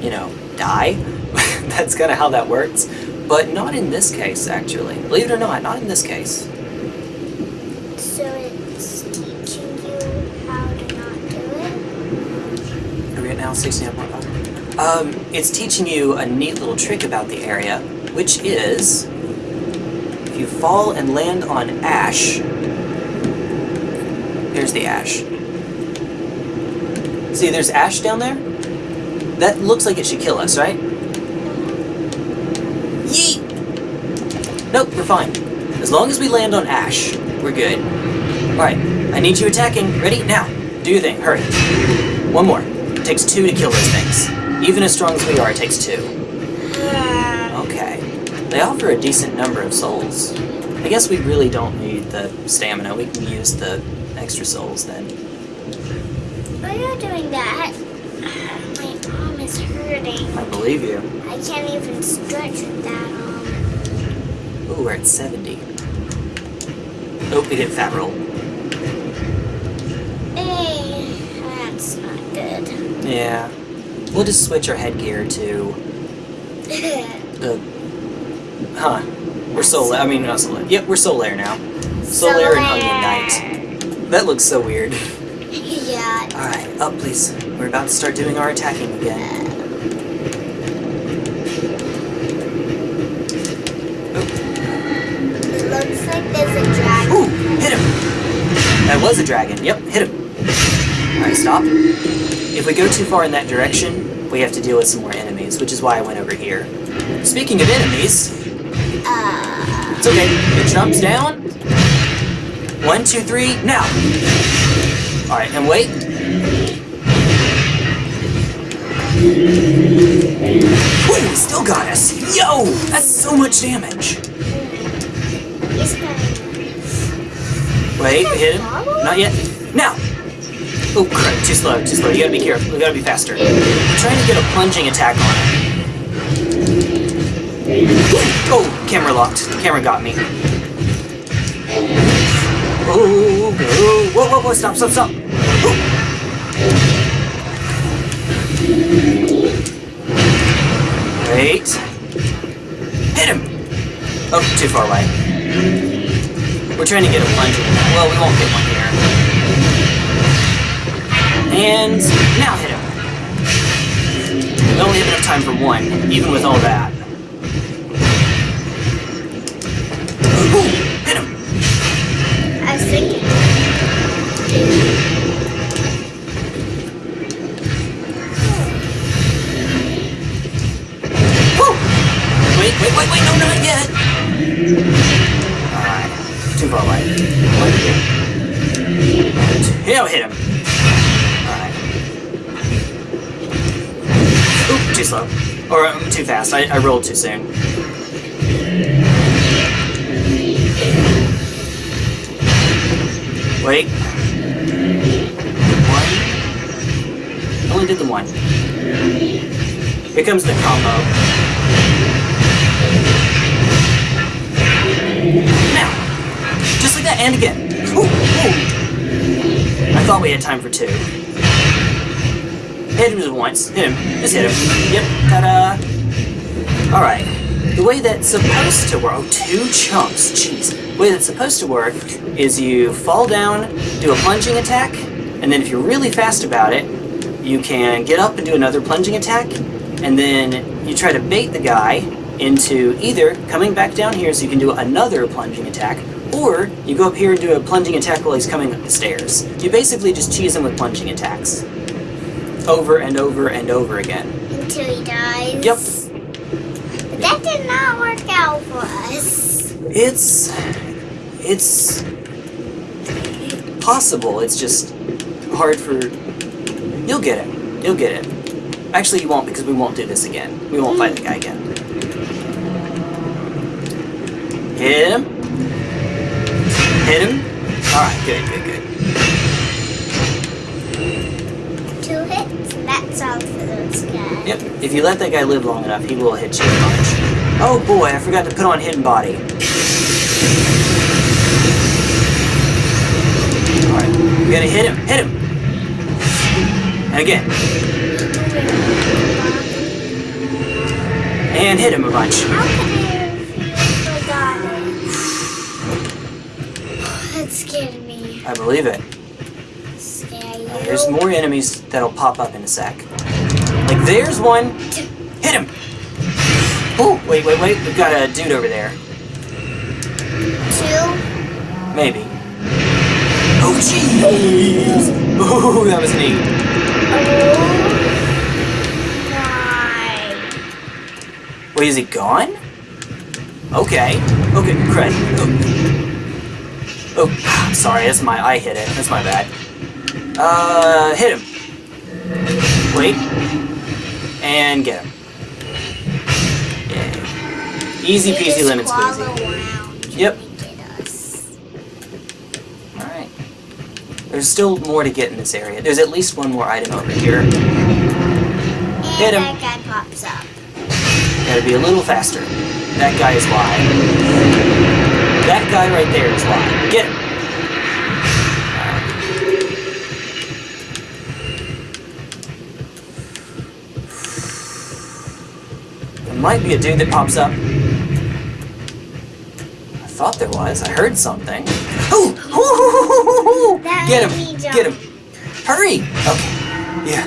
you know die. (laughs) That's kind of how that works, but not in this case actually. Believe it or not, not in this case. So it's teaching you how to not do it? Are now 69.5? Um, it's teaching you a neat little trick about the area, which is if you fall and land on ash, here's the ash. See, there's ash down there? That looks like it should kill us, right? Yeet! Nope, we're fine. As long as we land on ash, we're good. Alright, I need you attacking. Ready? Now. Do your thing. Hurry. One more. It takes two to kill those things. Even as strong as we are, it takes two. Okay. They offer a decent number of souls. I guess we really don't need the stamina. We can use the extra souls then. Why are you're doing that, My arm is hurting. I believe you. I can't even stretch with that arm. Ooh, we're at 70. Oh, we hit fat roll. Hey, that's not good. Yeah. We'll just switch our headgear to the. (laughs) Uh, huh. We're Solar. I mean, not Solar. Yep, we're Solaire now. Solaire and Onion Knight. That looks so weird. (laughs) yeah. Alright, up please. We're about to start doing our attacking again. It looks like there's a dragon. Ooh, hit him! That was a dragon. Yep, hit him. Alright, stop. If we go too far in that direction, we have to deal with some more enemies, which is why I went over here. Speaking of enemies, Uh, it's okay. It jumps down. One, two, three, now! Alright, and wait. He still got us! Yo! That's so much damage! Wait, hit him. Not yet. Now! Oh, crap. Too slow, too slow. You gotta be careful. You gotta be faster. I'm trying to get a plunging attack on him. Oh, camera locked. The Camera got me. Oh, oh, whoa, whoa, whoa, stop, stop, stop. Oh. Wait. Hit him! Oh, too far away. We're trying to get a plunging. Well, we won't get one here. And now hit him. We only have enough time for one, even with all that. Too fast, I, I rolled too soon. Wait. One. I only did the one. Here comes the combo. Now! Just like that, and again. Ooh, ooh. I thought we had time for two. Hit him once. Hit him. Just hit him. Yep. Ta-da! Alright. The way that's supposed to work... Oh, two chunks. Jeez. The way that's supposed to work is you fall down, do a plunging attack, and then if you're really fast about it, you can get up and do another plunging attack, and then you try to bait the guy into either coming back down here so you can do another plunging attack, or you go up here and do a plunging attack while he's coming up the stairs. You basically just cheese him with plunging attacks. Over and over and over again. Until he dies. Yep. That did not work out for us. It's... It's... possible, it's just hard for... You'll get it. You'll get it. Actually, you won't because we won't do this again. We won't fight the guy again. Hit him. Hit him. Alright, good, good, good. Two hits, and that's all for those guys. Yep, if you let that guy live long enough, he will hit you a bunch. Oh boy, I forgot to put on Hidden Body. Alright, we gotta hit him, hit him! And again, and hit him a bunch. How could I have forgotten? (sighs) That scared me. I believe it. There's more enemies that'll pop up in a sec. Like, there's one. Hit him! Oh, wait, wait, wait. We've got a dude over there. Two. Maybe. Oh, jeez! Ooh, that was neat. Oh my. Wait, is he gone? Okay. Okay, cred. Oh. oh, sorry, that's my, I hit it. That's my bad. Uh, hit him. Wait. And get him. Yeah. Easy peasy lemon squeezy. Yep. trying to get us. Alright. There's still more to get in this area. There's at least one more item over here. And Hit him. that guy pops up. Gotta be a little faster. That guy is live. That guy right there is live. Get him! Might be a dude that pops up. I thought there was. I heard something. Ooh! Get him! Get him! Hurry! Okay. Yeah.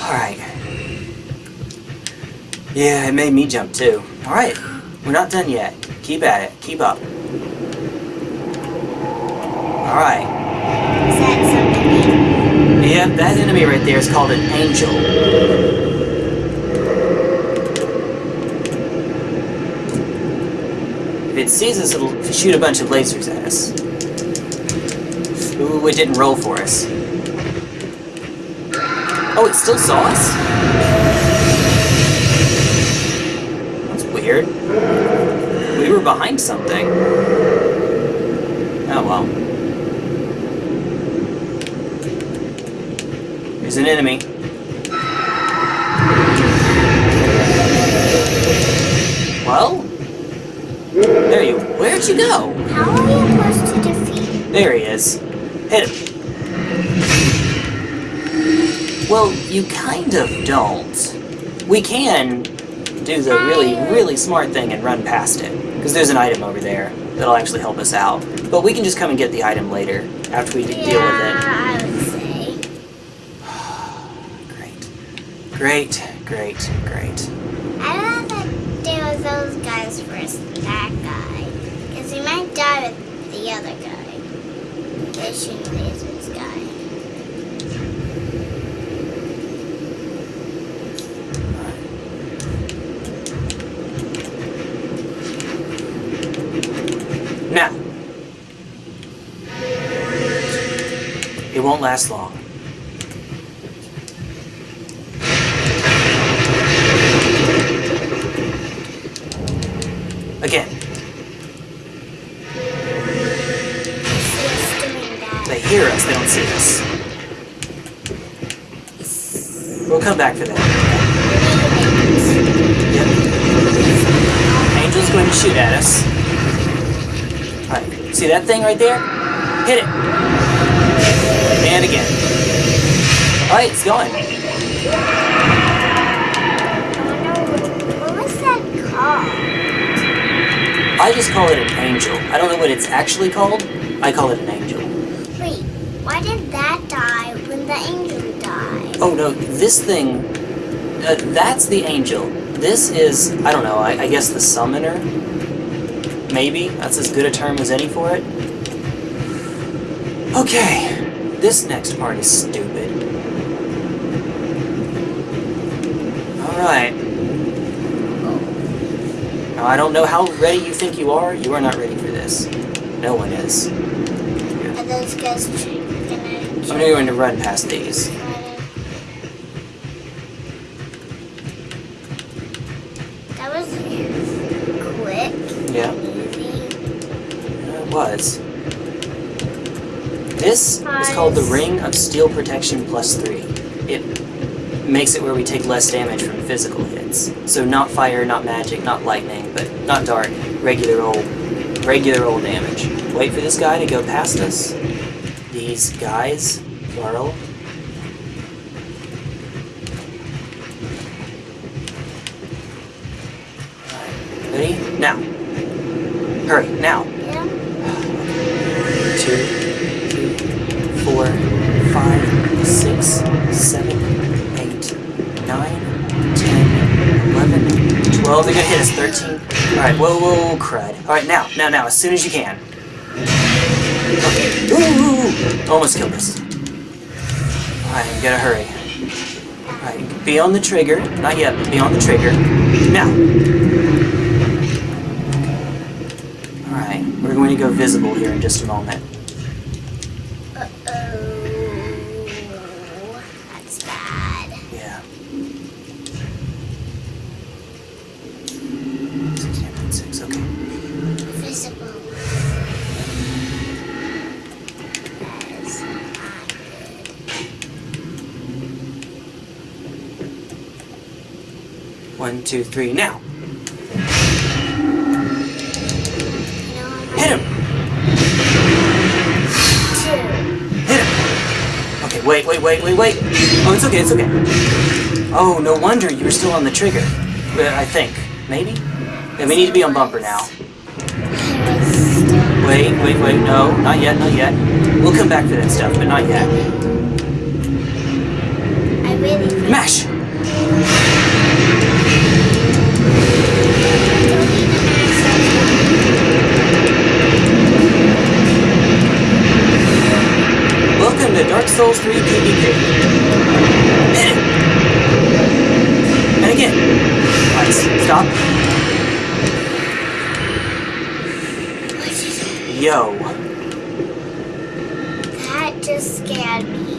Alright. Yeah, it made me jump too. Alright, we're not done yet. Keep at it. Keep up. Alright. Is that something? Yep, that enemy right there is called an angel. It sees us, it'll shoot a bunch of lasers at us. Ooh, it didn't roll for us. Oh, it still saw us? That's weird. We were behind something. Oh well. There's an enemy. There you. Where'd you go? How are you supposed to defeat? There he is. Hit him. Well, you kind of don't. We can do the really, really smart thing and run past it. Because there's an item over there that'll actually help us out. But we can just come and get the item later, after we de- deal with Yeah, I would say. it. (sighs) Great. Great, great, great. I'd rather deal with those guys first than that guy. Because he might die with the other guy. The shooting lasers guy. Now. It won't last long. They don't see us. We'll come back for that. Yep. Angel's going to shoot at us. Alright, see that thing right there? Hit it! And again. Alright, it's going. What was that called? I just call it an angel. I don't know what it's actually called. I call it an angel. Wait, why did that die when the angel died? Oh no, this thing. Uh, that's the angel. This is, I don't know, I, I guess the summoner? Maybe? That's as good a term as any for it? Okay, this next part is stupid. Alright. Now, I don't know how ready you think you are. You are not ready for this. No one is. Are those guys gonna I'm going to run past these. try to... That was quick. Yeah. Moving. It was. This is called the Ring of Steel Protection Plus 3. It makes it where we take less damage from physical hits. So not fire, not magic, not lightning, but not dark. Regular old, regular old damage. Wait for this guy to go past us. These guys, plural. Ready? Now. Hurry, now. Seven, eight, nine, ten, eleven, twelve. They're gonna hit us. Thirteen. All right. Whoa, whoa, whoa, crud. All right, now, now, now, as soon as you can. Okay. Ooh, almost killed us. All right, gotta hurry. All right, be on the trigger. Not yet, but be on the trigger. Now. Alright, we're going to go visible here in just a moment. Two, three, now. You know, I'm Hit him! Hit him! Okay, wait, wait, wait, wait, wait! Oh, it's okay, it's okay. Oh, no wonder you were still on the trigger. I think. Maybe? Yeah, we need to be on bumper now. I was still Wait, wait, wait, no, not yet, not yet. We'll come back to that stuff, but not yet. I really Mash! Souls 3 PvP. And again. Stop. Yo. That just scared me.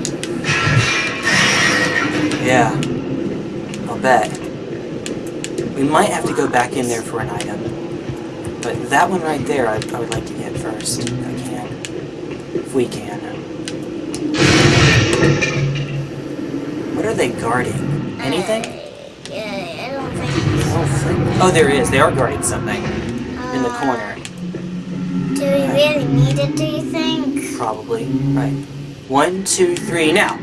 Yeah. I'll bet. We might have to go back in there for an item. But that one right there, I, I would like to get first. If I can. If we can. What are they guarding? Anything? Yeah, I don't think. Oh, frick. Oh, there is. They are guarding something. In the Uh, corner. Do we really need it, do you think? Probably. Right. One, two, three, now.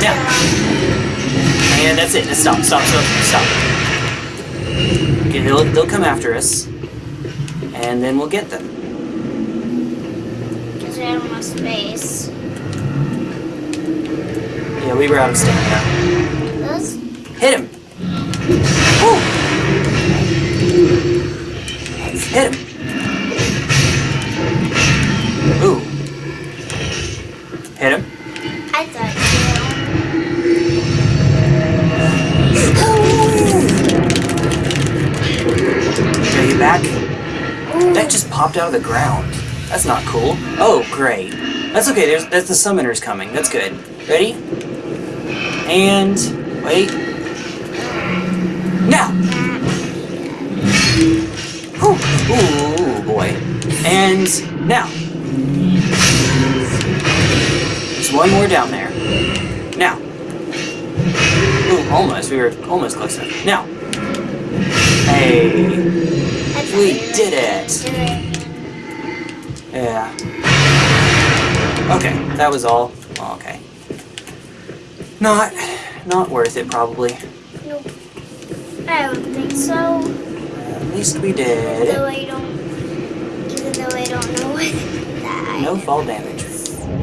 Now. And that's it. Stop, stop, stop, stop. Okay, they'll, they'll come after us. And then we'll get them. Because we have more space. Yeah, we were out of stamina. Hit him! Woo! Hit him! Ooh. Hit him. I thought Are you back? That just popped out of the ground. That's not cool. Oh, great. That's okay, there's that's the summoners coming. That's good. Ready? And wait. Now! Ooh, boy. And now. There's one more down there. Now. Ooh, almost. We were almost close enough. Now. Hey. We did it. Yeah. Okay, that was all. Well, okay. Not, not worth it probably. Nope. I don't think so. At least we did. Even Though. I don't. Even though I don't know (laughs) what that. No fall damage.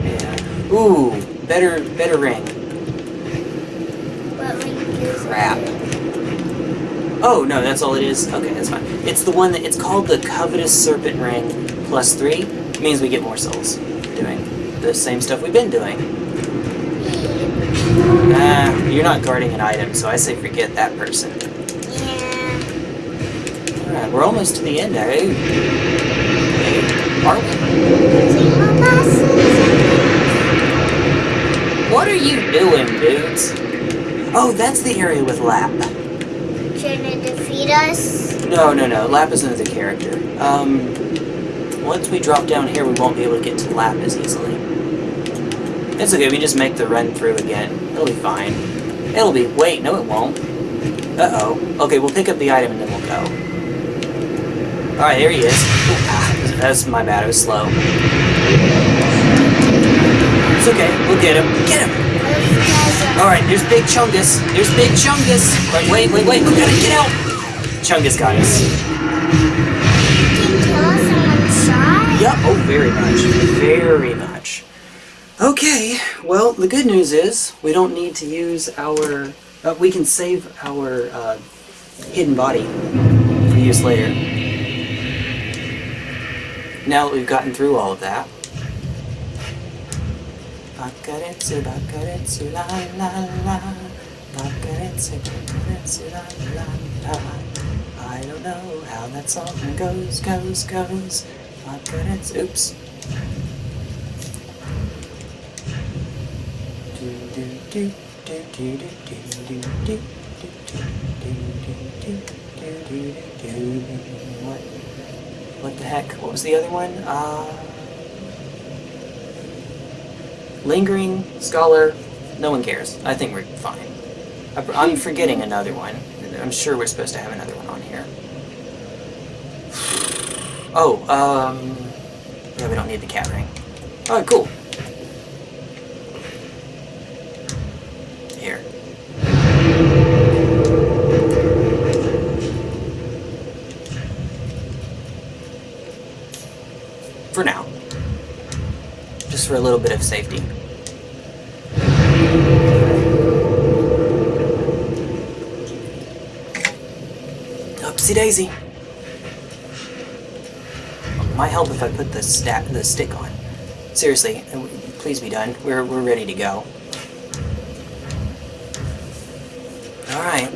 Yeah. Ooh, better, better ring. What ring is it? Crap. Oh no, that's all it is. Okay, that's fine. It's the one that it's called the Covetous Serpent Ring plus three. It means we get more souls doing the same stuff we've been doing. Ah, you're not guarding an item, so I say forget that person. Yeah. Alright, we're almost to the end, eh? Are we? Using my glasses. What are you doing, dudes? Oh, that's the area with Lapp. Trying to defeat us. No, no, no. Lapp is another character. Um, once we drop down here, we won't be able to get to Lapp as easily. It's okay, we just make the run through again. It'll be fine. It'll be... Wait, no it won't. Uh-oh. Okay, we'll pick up the item and then we'll go. Alright, there he is. Ah, that's my bad, I was slow. It's okay, we'll get him. Get him! Those guys are. Alright, there's Big Chungus. There's Big Chungus. Wait, wait, wait, wait. We gotta get out. Chungus got us. Can kill us in one shot. Yup. Oh, very much. Very much. Okay. Well, the good news is we don't need to use our. Uh, we can save our uh, hidden body for use later. Now that we've gotten through all of that. Bakaretsu, bakaretsu, la la la. Bakaretsu, bakaretsu, la la la. I don't know how that song goes, goes, goes. Bakaretsu, oops. What? What the heck? What was the other one? Uh. Lingering, Scholar, no one cares. I think we're fine. I'm forgetting another one. I'm sure we're supposed to have another one on here. (sighs) Oh, um... Yeah, we don't need the cat ring. Alright, cool. Here. For now. For a little bit of safety. Upsy daisy. Might help if I put the the stick on. Seriously, uh, please be done. We're we're ready to go. All right.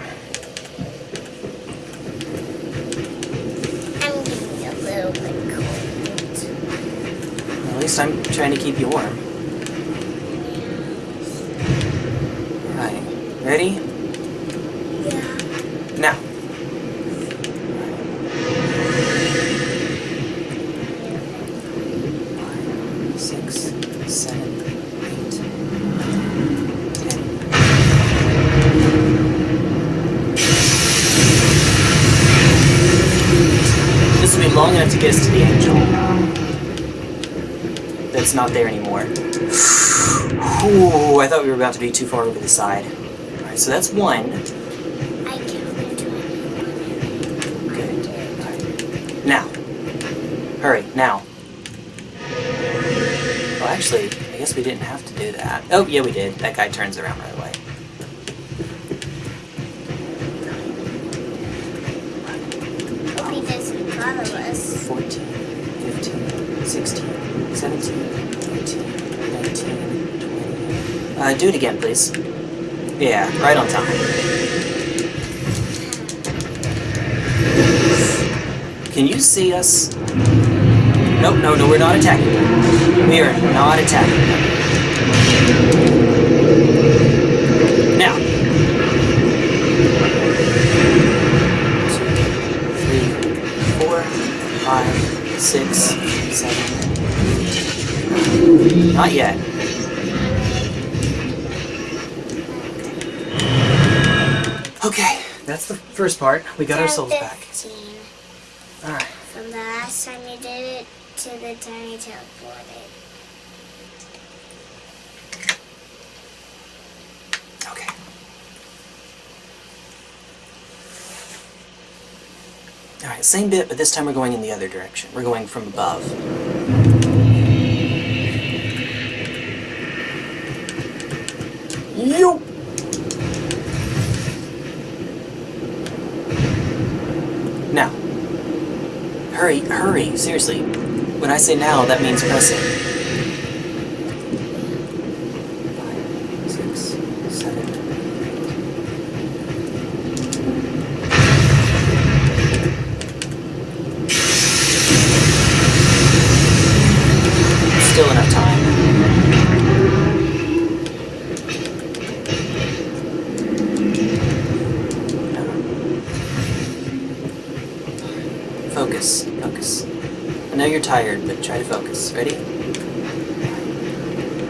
I'm getting a little bit cold. At least I'm trying to keep you warm. All right. Ready? Yeah. Now. Five, six, seven, eight, nine, ten. This will be long enough to get us to the angel. That's not there anymore. Ooh, I thought we were about to be too far over the side. Alright, so that's one. I counted 21. Good. Now. Hurry, now. Well, actually, I guess we didn't have to do that. Oh, yeah, we did. That guy turns around right away. Hope he doesn't follow us. 14, 15, 16, 17, 18, 19, 20. Uh, Yeah, right on time. Can you see us? Nope, no, no, we're not attacking them. We are not attacking them. Now. Two, three, four, five, six, seven. Not yet. First part. We got our souls back. Alright. From the last time you did it to the time you teleported. Okay. Alright, same bit, but this time we're going in the other direction. We're going from above. Yo! Now. Hurry, seriously. When I say now, that means press it. Five, six, seven, Still enough time. Focus, focus. I know you're tired, but try to focus. Ready?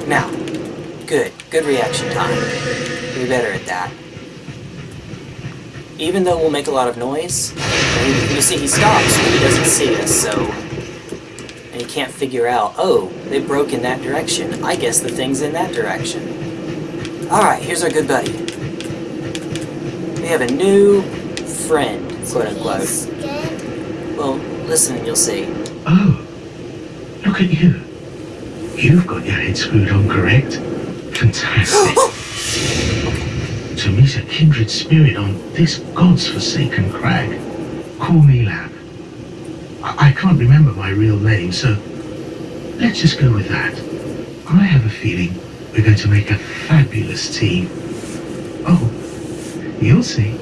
Now. Good, good reaction time. Be better at that. Even though we'll make a lot of noise, you you see he stops when he doesn't see us, so and he can't figure out, oh, they broke in that direction. I guess the thing's in that direction. Alright, here's our good buddy. We have a new friend, quote unquote. Well, listen and you'll see. Oh, look at you. You've got your head screwed on correct. (gasps) Fantastic. A kindred spirit on this god's forsaken crag. Call me Lapp. I, I can't remember my real name, so let's just go with that. I have a feeling we're going to make a fabulous team. Oh, you'll see.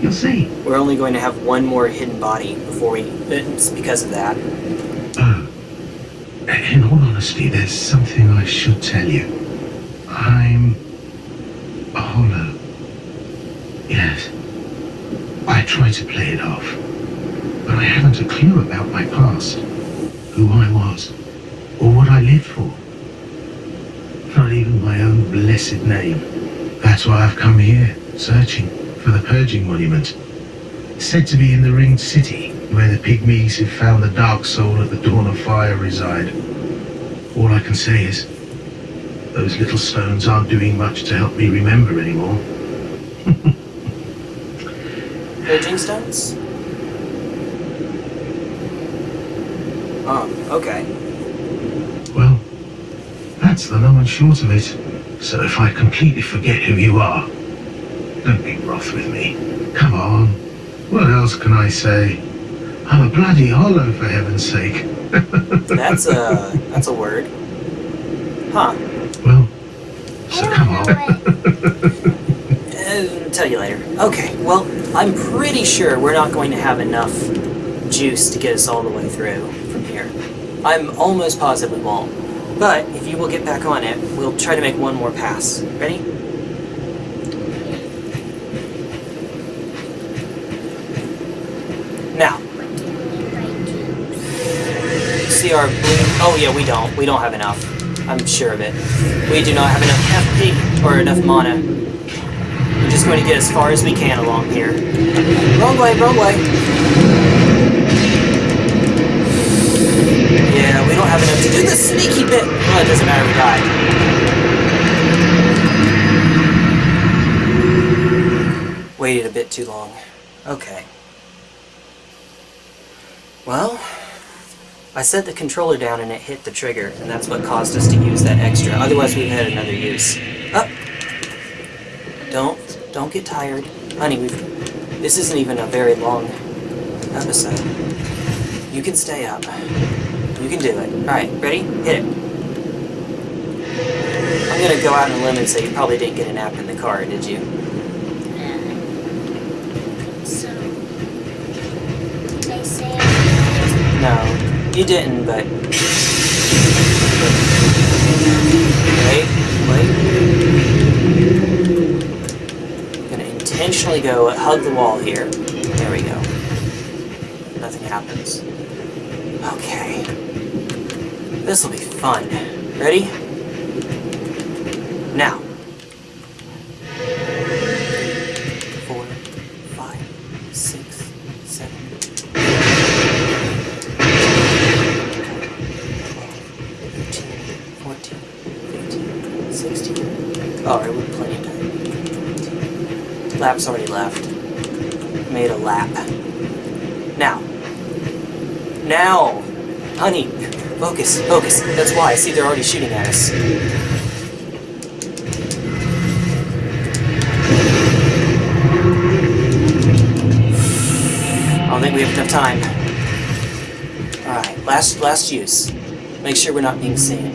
You'll see. We're only going to have one more hidden body before we. It's because of that. Oh, in all honesty, there's something I should tell you. I'm a hollow. Yes. I try to play it off, but I haven't a clue about my past, who I was, or what I lived for. Not even my own blessed name. That's why I've come here, searching for the Purging Monument. Said to be in the Ringed City, where the pygmies who found the Dark Soul at the Dawn of Fire reside. All I can say is, those little stones aren't doing much to help me remember anymore. (laughs) Purging stones? Oh, okay. Well, that's the long and short of it. So if I completely forget who you are, don't be wroth with me. Come on. What else can I say? I'm a bloody hollow, oh, for heaven's sake. (laughs) That's a that's a word. Huh. Well, so come on. (laughs) tell you later. Okay, well, I'm pretty sure we're not going to have enough juice to get us all the way through from here. I'm almost positive we won't. But if you will get back on it, we'll try to make one more pass. Ready? Now, see our blue. Oh yeah, we don't. We don't have enough. I'm sure of it. We do not have enough FP or enough mana. We're just going to get as far as we can along here. Wrong way, wrong way. Yeah, we don't have enough to do the sneaky bit. Well, it doesn't matter, we died. Waited a bit too long. Okay. Well, I set the controller down and it hit the trigger, and that's what caused us to use that extra. Otherwise, we've had another use. Up. Don't, get tired, honey. We've. This isn't even a very long episode. You can stay up. You can do it. All right, ready? Hit it. I'm gonna go out on a limb and say you probably didn't get a nap in the car, did you? So, they say No, you didn't, but. Wait, wait. gonna go hug the wall here. There we go. Nothing happens. Okay. This will be fun. Ready? Now. Four, five, six, seven, 13, 14, 15, 16. Alright, we're plenty of time. Lapp's already left. Made a lap. Now. Now! Honey! Focus, focus. That's why. I see, they're already shooting at us. I don't think we have enough time. Alright, last last use. Make sure we're not being seen.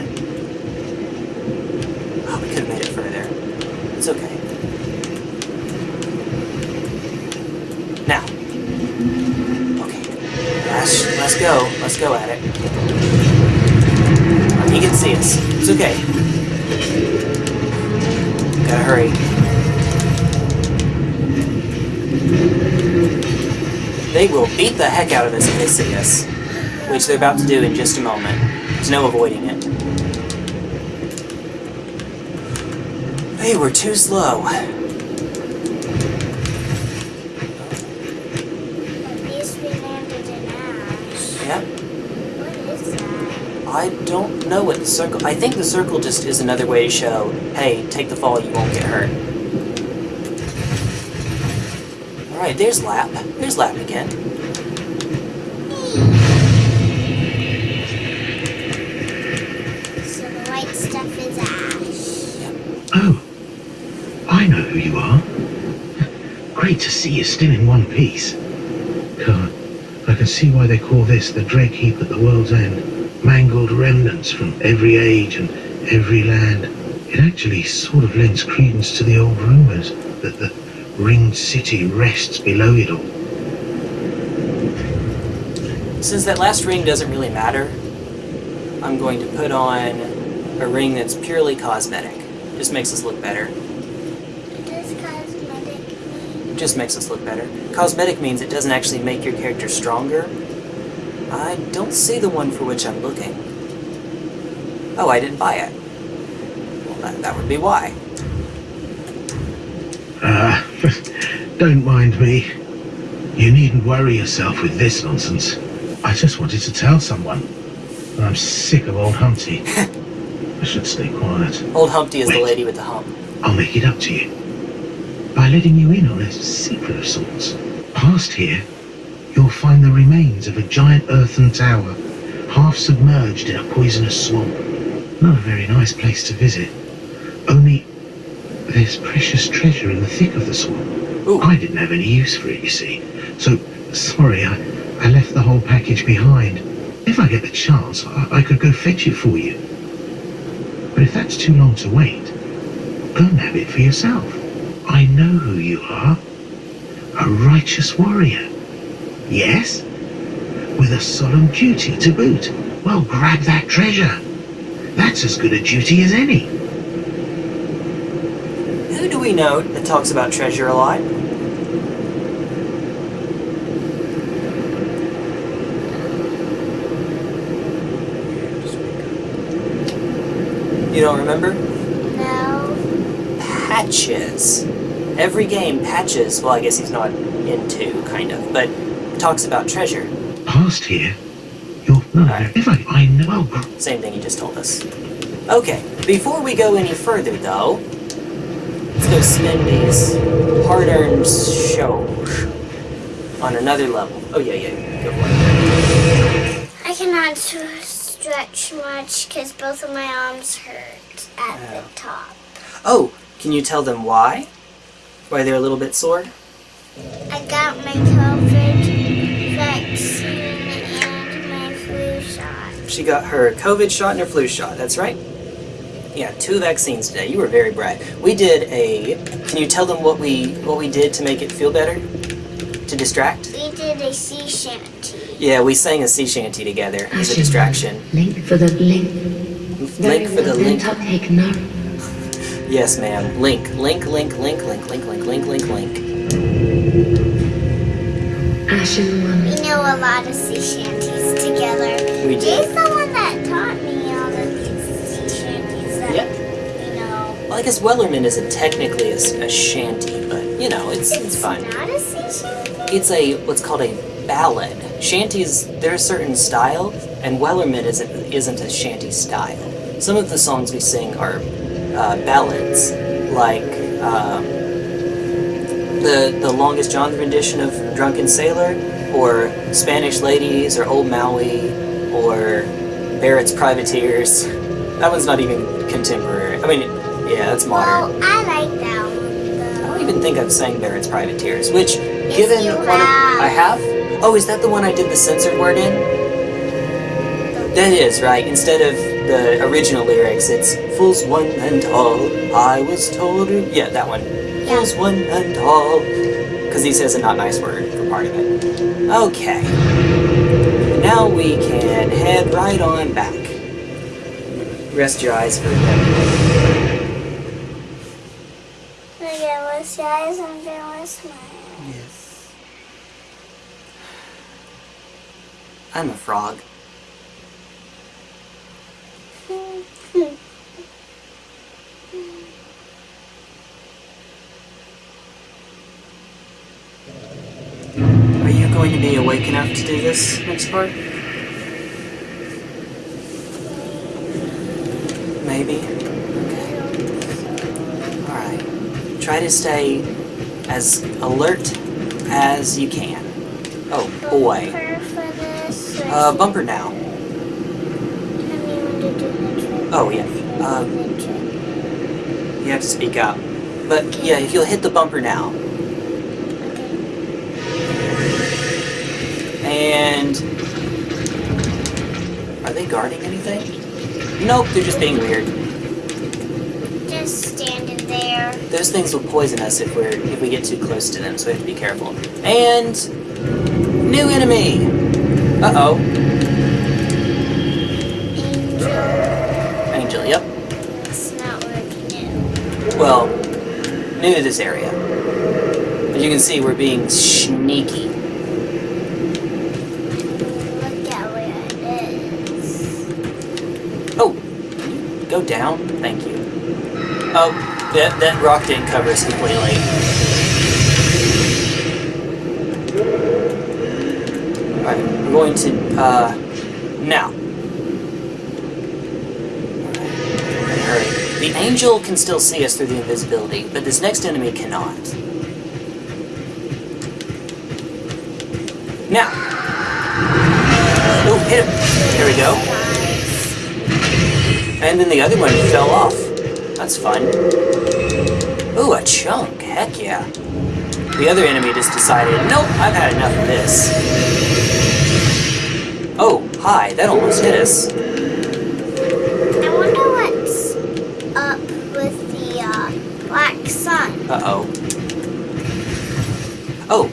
Oh, we could have made it further. It's okay. Now. Okay. Last, let's go. Let's go at it. He can see us. It's okay. Gotta hurry. They will beat the heck out of us if they see us. Which they're about to do in just a moment. There's no avoiding it. They were too slow. At least we landed in ash. Yep. What is that? I don't know what the circle... I think the circle just is another way to show, hey, take the fall, you won't get hurt. Alright, there's Lapp. There's Lapp again. So the white stuff is ash. Oh, (clears throat) I know who you are. Great to see you still in one piece. God, I can see why they call this the dreg heap at the world's end. Mangled remnants from every age and every land. It actually sort of lends credence to the old rumors that the ringed city rests below it all. Since that last ring doesn't really matter, I'm going to put on a ring that's purely cosmetic. Just makes us look better. Just makes us look better. Cosmetic means it doesn't actually make your character stronger. I don't see the one for which I'm looking. Oh, I didn't buy it. Well, that, that would be why. Ah, (laughs) Don't mind me. You needn't worry yourself with this nonsense. I just wanted to tell someone. I'm sick of old Humpty. (laughs) I should stay quiet. Old Humpty is the lady with the hump. I'll make it up to you. By letting you in on a secret of sorts. Past here, you'll find the remains of a giant earthen tower, half submerged in a poisonous swamp. Not a very nice place to visit. Only there's precious treasure in the thick of the swamp. Ooh. I didn't have any use for it, you see. So, sorry, I, I left the whole package behind. If I get the chance, I, I could go fetch it for you. But if that's too long to wait, go and have it for yourself. I know who you are. A righteous warrior. Yes? With a solemn duty to boot. Well, grab that treasure. That's as good a duty as any. Who do we know that talks about treasure a lot? You don't remember? No. Patches. Every game, Patches, well, I guess he's not into, kind of, but talks about treasure. Past here, you'll... No, if I... I know... Same thing you just told us. Okay, before we go any further, though, let's go spend these hard-earned shows on another level. Oh, yeah, yeah, go for it. I cannot stretch much because both of my arms hurt at Yeah. the top. Oh, can you tell them why? Why they're a little bit sore? I got my COVID She got her COVID shot and her flu shot, that's right. Yeah, two vaccines today. You were very bright. We did a can you tell them what we what we did to make it feel better? To distract? We did a sea shanty. Yeah, we sang a sea shanty together as a distraction. Link for the link. Link for the link. Yes, ma'am. Link, link, link, link, link, link, link, link, link, link. Ashen one. We know a lot of sea shanties together. We Jay's did. the one that taught me all of these sea shanties that Yep. you know. Well, I guess Wellerman isn't technically a shanty, but you know, it's it's fine. It's not a sea shanty. It's a what's called a ballad. Shanties, they're a certain style, and Wellerman isn't isn't a shanty style. Some of the songs we sing are uh, ballads, like um, the the longest John rendition of Drunken Sailor, or Spanish Ladies, or Old Maui, or Barrett's Privateers. That one's not even contemporary. I mean, yeah, that's modern. Well, I like that one I don't even think I've sang Barrett's Privateers, which, given you one of. I have. Oh, is that the one I did the censored word in? That is right. Instead of the original lyrics, it's "Fools one and all." I was told. Yeah, that one. Fools one and all. Because he says a not nice word for part of it. Okay. Now we can head right on back. Rest your eyes for a minute. At what's your eyes and then. Yes. I'm a frog. Are you going to be awake enough to do this next part? Maybe. Okay. Alright. Try to stay as alert as you can. Oh boy. Uh, bumper now. Oh, yeah. Uh, You have to speak up. But yeah, if you'll hit the bumper now. And. Are they guarding anything? Nope, they're just being weird. Just standing there. Those things will poison us if we're if we get too close to them, so we have to be careful. And new enemy. Uh oh, Angel. Angel. Yep. It's not working. Well, new to this area. As you can see, we're being sneaky. Go down? Thank you. Oh, that, that rock didn't cover us completely. Alright, we're going to, uh, now. Hurry. The angel can still see us through the invisibility, but this next enemy cannot. Now! Oh, hit him! Here we go. And then the other one fell off. That's fun. Ooh, a chunk. Heck yeah. The other enemy just decided, nope, I've had enough of this. Oh, hi, that almost hit us. I wonder what's up with the uh, black sun. Uh-oh. Oh,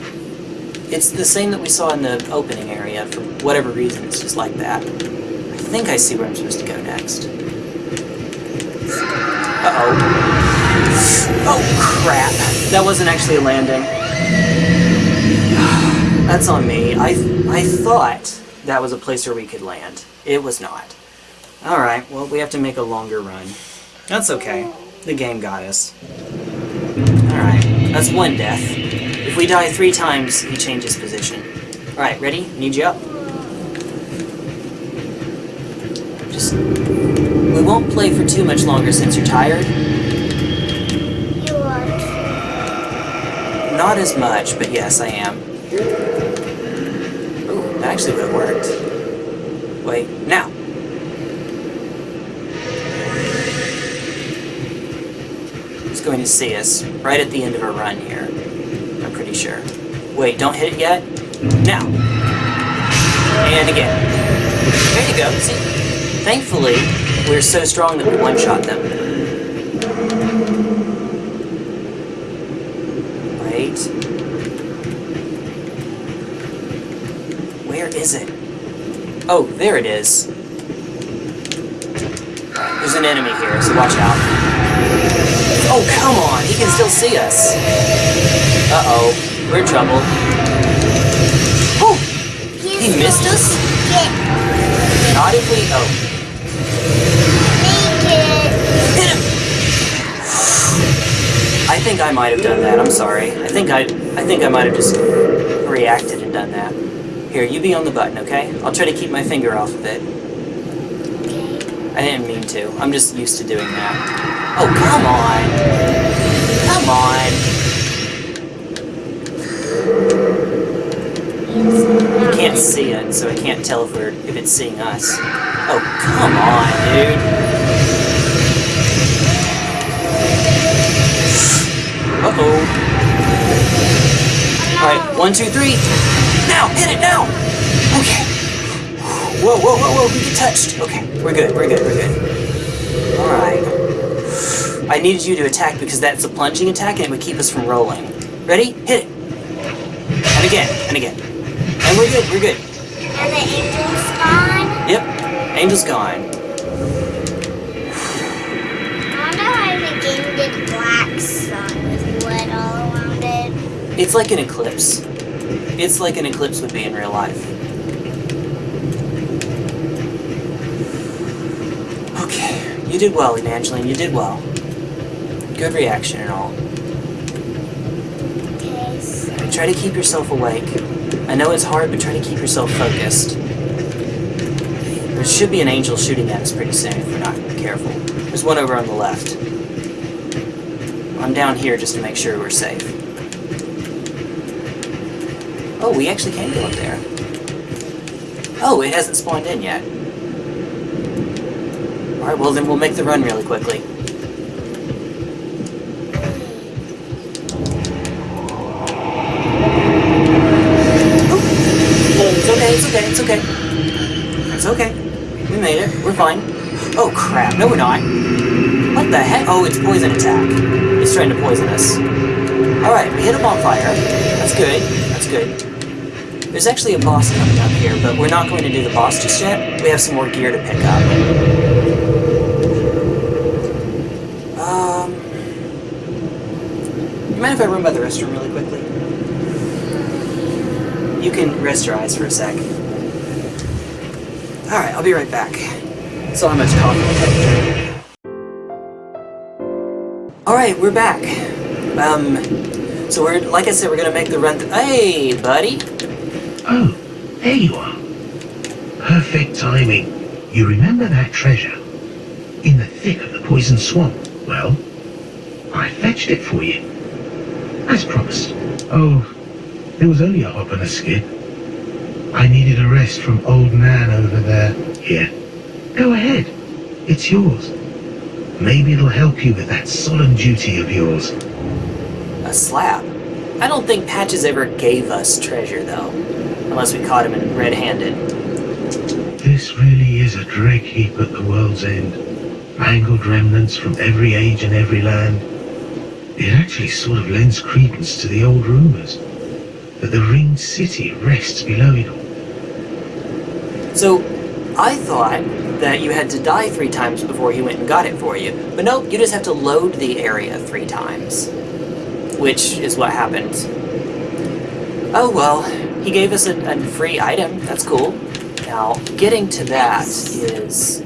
it's the same that we saw in the opening area. For whatever reason, it's just like that. I think I see where I'm supposed to go next. Uh-oh. Oh, crap. That wasn't actually a landing. (sighs) That's on me. I, I thought that was a place where we could land. It was not. Alright, well, we have to make a longer run. That's okay. The game got us. Alright, that's one death. If we die three times, he changes position. Alright, ready? Need you up. Just... We won't play for too much longer since you're tired. You are. Not as much, but yes, I am. Ooh, that actually would have worked. Wait, now! He's going to see us right at the end of our run here. I'm pretty sure. Wait, don't hit it yet? Now! And again. There you go, see? Thankfully, we're so strong that we one-shot them. Wait. Where is it? Oh, there it is. There's an enemy here, so watch out. Oh, come on! He can still see us! Uh-oh. We're in trouble. Oh! He missed us? Not if we... Oh. Think I might have done that. I'm sorry. I think I... I think I might have just reacted and done that. Here, you be on the button, okay? I'll try to keep my finger off of it. I didn't mean to. I'm just used to doing that. Oh, come on! Come on! You can't see it, so I can't tell if we're if it's seeing us. Oh, come on, dude! Uh-oh. Alright, one, two, three. Now! Hit it now! Okay. Whoa, whoa, whoa, whoa, we get touched. Okay, we're good, we're good, we're good. Alright. I needed you to attack because that's a plunging attack and it would keep us from rolling. Ready? Hit it! And again, and again. And we're good, we're good. And the angel's gone. Yep. Angel's gone. It's like an eclipse. It's like an eclipse would be in real life. Okay, you did well, Evangeline, you did well. Good reaction and all. Okay, so Try to keep yourself awake. I know it's hard, but try to keep yourself focused. There should be an angel shooting at us pretty soon if we're not careful. There's one over on the left. I'm down here just to make sure we're safe. Oh, we actually can go up there. Oh, it hasn't spawned in yet. Alright, well then we'll make the run really quickly. It's okay, it's okay, it's okay. It's okay. We made it. We're fine. Oh crap, no we're not. What the heck? Oh, it's poison attack. He's trying to poison us. Alright, we hit him on fire. That's good. Good. There's actually a boss coming up here, but we're not going to do the boss just yet. We have some more gear to pick up. Um... You mind if I run by the restroom really quickly? You can rest your eyes for a sec. Alright, I'll be right back. So much coffee? Alright, we're back. Um, so we're, like I said, we're gonna make the run th- Hey, buddy! Oh, There you are. Perfect timing. You remember that treasure? In the thick of the poison swamp. Well, I fetched it for you. As promised. Oh, there was only a hop and a skip. I needed a rest from old Nan over there. Here. Go ahead. It's yours. Maybe it'll help you with that solemn duty of yours. A slap. I don't think Patches ever gave us treasure, though. Unless we caught him in red-handed. This really is a dreg heap at the world's end. Mangled remnants from every age and every land. It actually sort of lends credence to the old rumors that the ringed city rests below it all. So, I thought that you had to die three times before he went and got it for you. But no, you just have to load the area three times. Which is what happened. Oh well, he gave us a, a free item. That's cool. Now, getting to that is...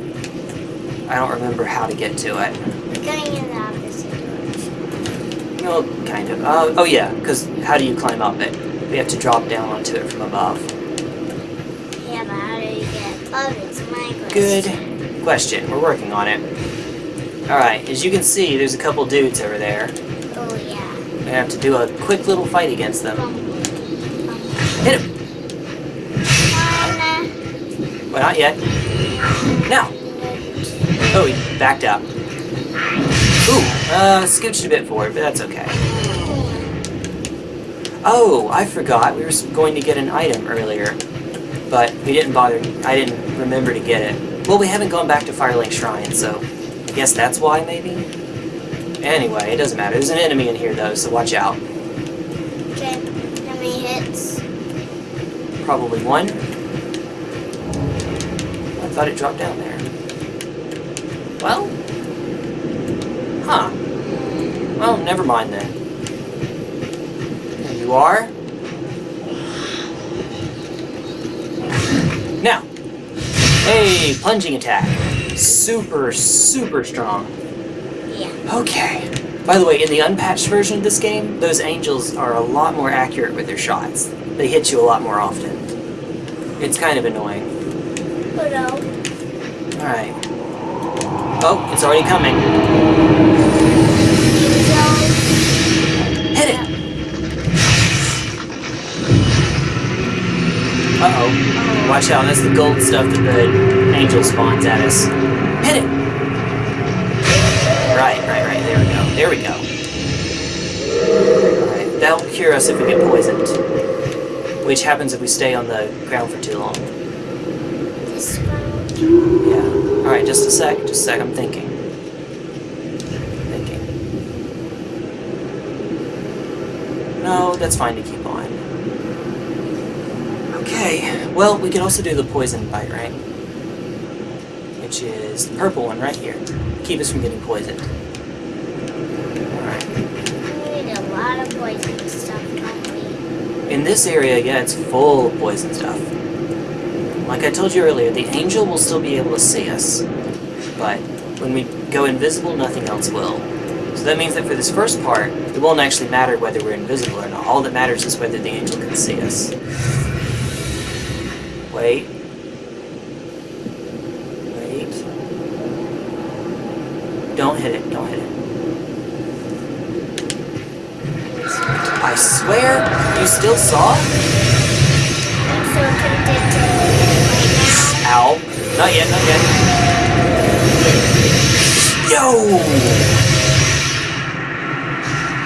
I don't remember how to get to it. We're going in the opposite direction. Well, kind of. Uh, oh yeah, because how do you climb up it? We have to drop down onto it from above. Yeah, but how do you get above? It's my question. Good question. We're working on it. Alright, as you can see, there's a couple dudes over there. We have to do a quick little fight against them. Hit him! Well, not yet. Now! Oh, he backed up. Ooh, uh, scooched a bit forward, but that's okay. Oh, I forgot. We were going to get an item earlier, but we didn't bother. I didn't remember to get it. Well, we haven't gone back to Firelink Shrine, so I guess that's why, maybe? Anyway, it doesn't matter. There's an enemy in here, though, so watch out. Okay. How many hits? Probably one. I thought it dropped down there. Well? Huh. Well, never mind then. There you are. Now. Hey, plunging attack. Super, super strong. Yeah. Okay. By the way, in the unpatched version of this game, those angels are a lot more accurate with their shots. They hit you a lot more often. It's kind of annoying. Hello. Uh, Alright. Oh, it's already coming. Hit it! Uh-oh. Watch out, that's the gold stuff that the angel spawns at us. Hit it! There we go. Alright, that'll cure us if we get poisoned. Which happens if we stay on the ground for too long. Yeah. Alright, just a sec. Just a sec. I'm thinking. Thinking. No, that's fine to keep on. Okay. Well, we can also do the poison bite, right? Which is the purple one right here. Keep us from getting poisoned. Alright. We need a lot of poison stuff, don't? In this area, yeah, it's full of poison stuff. Like I told you earlier, the angel will still be able to see us. But when we go invisible, nothing else will. So that means that for this first part, it won't actually matter whether we're invisible or not. All that matters is whether the angel can see us. Wait. Wait. Don't hit it, don't hit it. I swear, you still saw? I'm so tempted to right Ow. Not yet, not yet. Yo!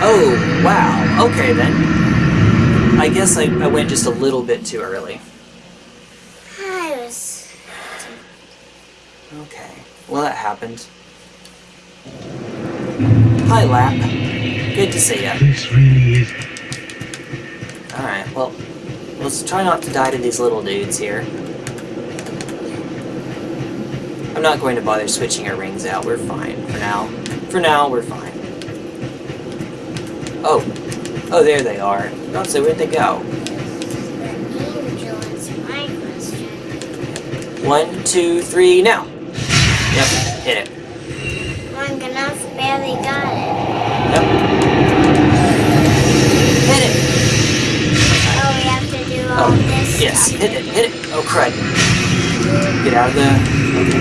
Oh, wow. Okay then. I guess I, I went just a little bit too early. I was. Okay. Well, that happened. Hi, Lapp. Good to see ya. This really is. Alright, well, let's try not to die to these little dudes here. I'm not going to bother switching our rings out. We're fine for now. For now, we're fine. Oh. Oh, there they are. Don't say where'd they go. The angel is my question. One, two, three, now. Yep, hit it. Long enough, barely got it. Yep. Yes, hit it! hit all Oh, this Get out of it, hit the... Okay.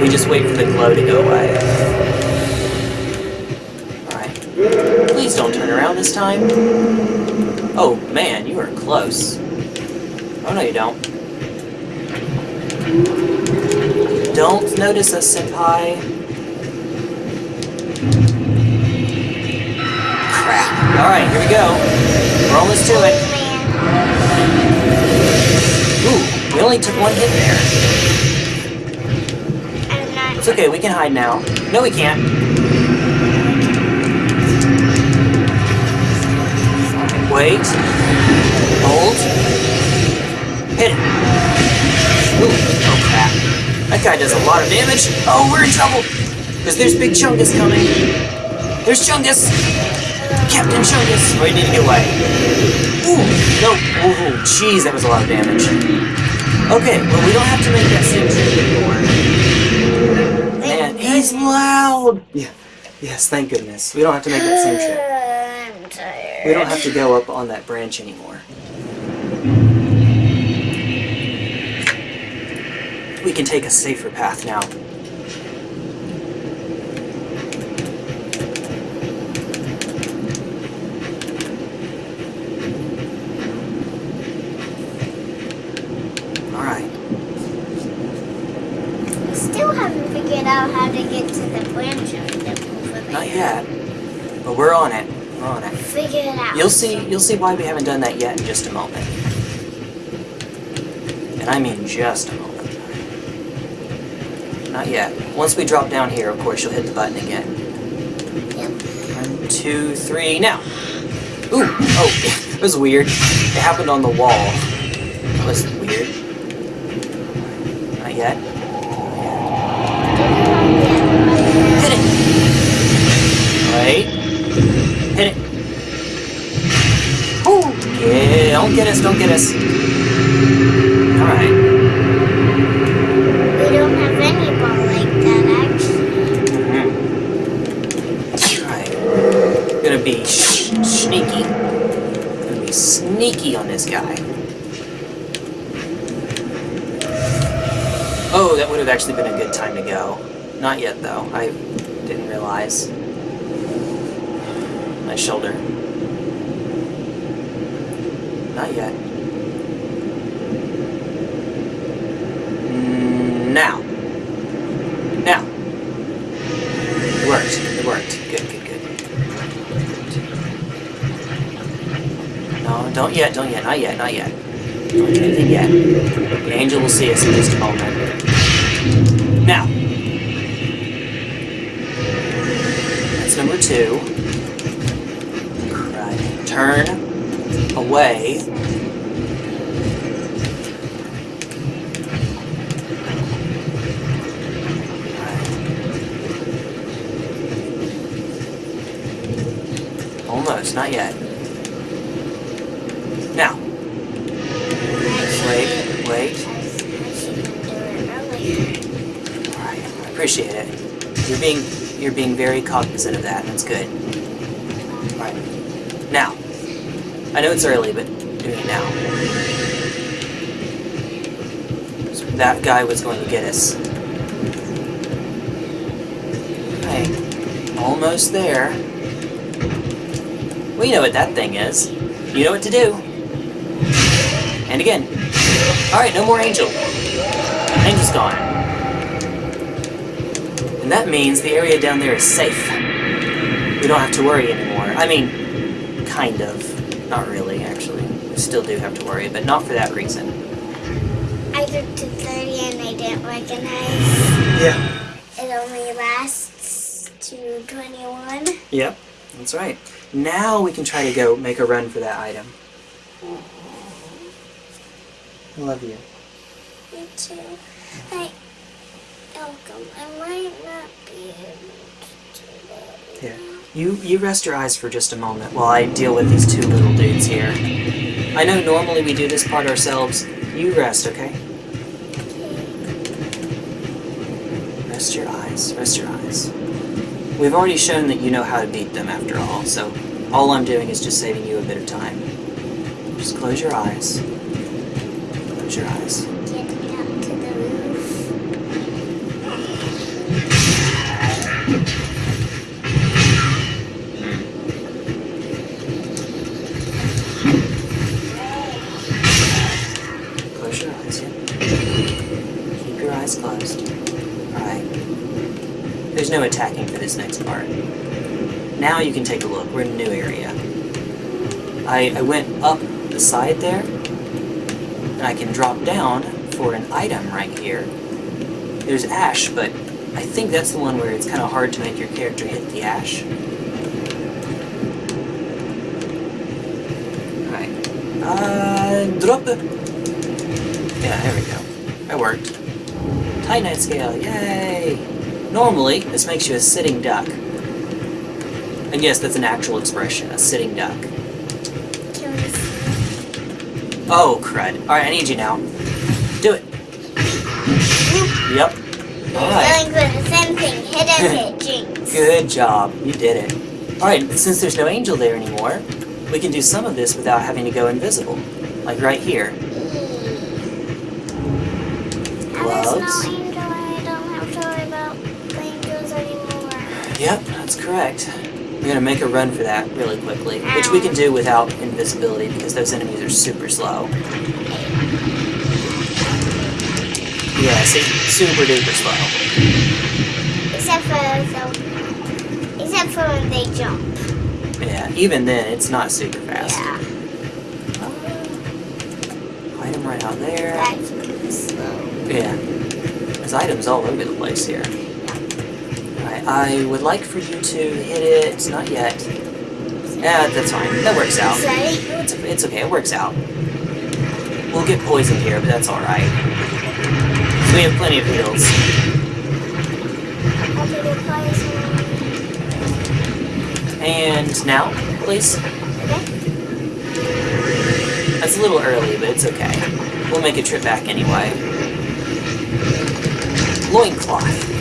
We just wait for the glow to go away. Alright. Please don't turn around this time. Oh, man, you are close. Oh, no, you don't. Don't notice us, Senpai. Alright, here we go. We're almost to it. Ooh, we only took one hit there. It's okay, we can hide now. No, we can't. Wait. Hold. Hit it. Ooh, oh crap. That guy does a lot of damage. Oh, we're in trouble. Because there's Big Chungus coming. There's Chungus. Captain Chungus. Oh, we need to get away. Ooh, no. Ooh, jeez, that was a lot of damage. Okay, well, we don't have to make that same trip anymore. Man, he's loud! Yeah. Yes, thank goodness. We don't have to make that same trip. I'm tired. We don't have to go up on that branch anymore. We can take a safer path now. Alright. Still haven't figured out how to get to the branch of the over. Not yet. But we're on it. We're on it. Figure it out. You'll see you'll see why we haven't done that yet in just a moment. And I mean just a moment. Not yet. Once we drop down here, of course, you'll hit the button again. Yep. One, two, three, now! Ooh! Oh, (laughs) it was weird. It happened on the wall. That was weird. Not yet. Don't get us, don't get us. Alright. We don't have any ball like that, actually. Alright. Gonna be sh- sneaky. Gonna be sneaky on this guy. Oh, that would have actually been a good time to go. Not yet, though. I didn't realize. My shoulder. Not yet. Now. Now. It worked. It worked. Good, good, good. No, don't yet, don't yet, not yet, not yet. Don't do anything yet. The angel will see us in just a moment. Now. That's number two. Right. Turn away. Almost, not yet. Now, wait, wait. I shouldn't do it earlier. Alright, I appreciate it. You're being you're being very cognizant of that, and that's good. Alright. Now. I know it's early, but doing it now. So that guy was going to get us. Okay. Almost there. We know what that thing is. You know what to do. And again. Alright, no more angel. Angel's gone. And that means the area down there is safe. We don't have to worry anymore. I mean, kind of. Not really, actually. We still do have to worry, but not for that reason. I looked to 30 and I didn't recognize. Yeah. It only lasts to 21. Yep, that's right. Now we can try to go make a run for that item. I love you. Me too. Mm. I, Malcolm, I might not be able. Here. You you rest your eyes for just a moment while I deal with these two little dudes here. I know normally we do this part ourselves. You rest, okay? Rest your eyes. Rest your eyes. We've already shown that you know how to beat them after all, so all I'm doing is just saving you a bit of time. Just close your eyes. Close your eyes. I, I went up the side there, and I can drop down for an item right here. There's ash, but I think that's the one where it's kind of hard to make your character hit the ash. Alright. Uh, drop it. Yeah, there we go. That worked. Titanite scale, yay! Normally, this makes you a sitting duck. And yes, that's an actual expression, a sitting duck. Oh, crud. Alright, I need you now. Do it. Yep. Alright. Going for the same thing. Hit and hit. (laughs) Jinx. Good job. You did it. Alright, since there's no angel there anymore, we can do some of this without having to go invisible. Like right here. Gloves. no angel. I don't have to worry about the angels anymore. Yep, that's correct. We're gonna make a run for that really quickly, which we can do without invisibility because those enemies are super slow. Yeah, see, super duper slow. Except for the, except for when they jump. Yeah, even then, it's not super fast. Yeah, uh, Item right out there. that's slow. Yeah. There's items all over the place here. I would like for you to hit it. Not yet. Yeah, that's fine. That works out. It's, it's okay, it works out. We'll get poisoned here, but that's alright. We have plenty of heals. And now, please. That's a little early, but it's okay. We'll make a trip back anyway. Loincloth.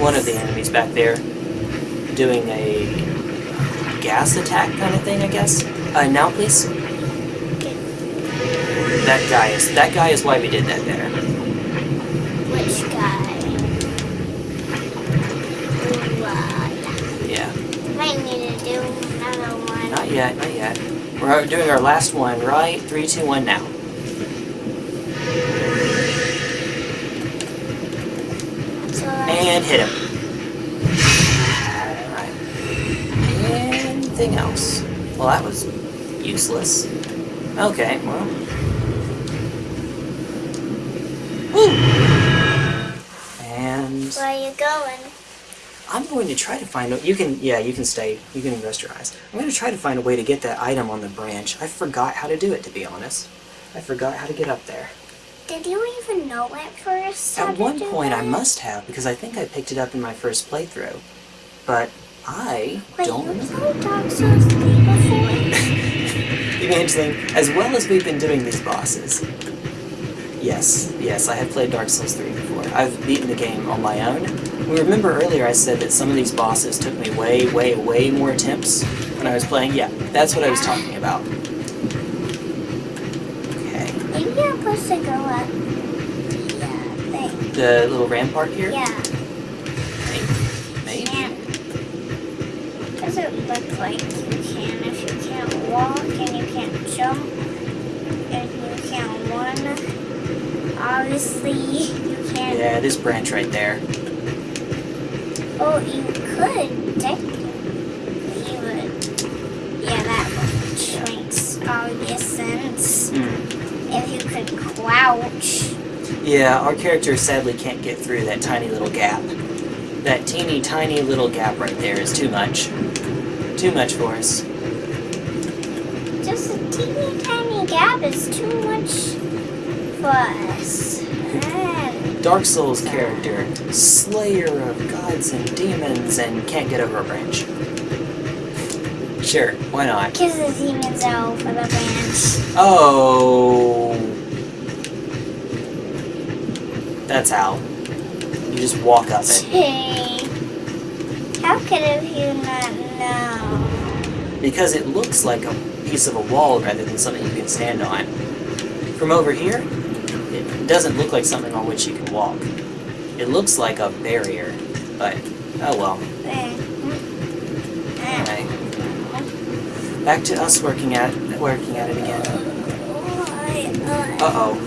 One of the enemies back there doing a gas attack kind of thing, I guess. Uh, now, please. That guy is that guy is why we did that there. Which guy? Yeah. might need to do another one. Not yet, not yet. We're doing our last one, right? Three, two, one, now. So, uh, And hit him. Alright. Anything else? Well, that was useless. Okay, well. Woo! And where are you going? I'm going to try to find a you can yeah, you can stay. You can rest your eyes. I'm going to try to find a way to get that item on the branch. I forgot how to do it to be honest. I forgot how to get up there. Did you even know at first? At one point I must have because I think I picked it up in my first playthrough. But I Wait, don't you played Dark Souls 3 before? (laughs) Evangeline, as well as we've been doing these bosses. Yes, yes, I have played Dark Souls 3 before. I've beaten the game on my own. We remember earlier I said that some of these bosses took me way, way, way more attempts when I was playing. Yeah, that's what I was talking about. Okay. Maybe you're supposed to go up the uh, thing. The little rampart here? Yeah. Maybe. Can't. Doesn't look like you can if you can't walk and you can't jump and you can't run. Obviously, you can't. Yeah, this branch right there. Oh, you could technically, but yeah, that makes obvious sense. Hmm. If you could crouch. Yeah, our character sadly can't get through that tiny little gap. That teeny tiny little gap right there is too much. Too much for us. Just a teeny tiny gap is too much for us. Dark Souls character, slayer of gods and demons, and can't get over a branch. Sure, why not? Kiss the demons out for the branch. Oh. That's how. You just walk up it. Hey. How could have you not know? Because it looks like a piece of a wall rather than something you can stand on. From over here, it doesn't look like something on which you can walk. It looks like a barrier, but oh well. Hmm. Anyway, back to us working at working at it again. Uh oh.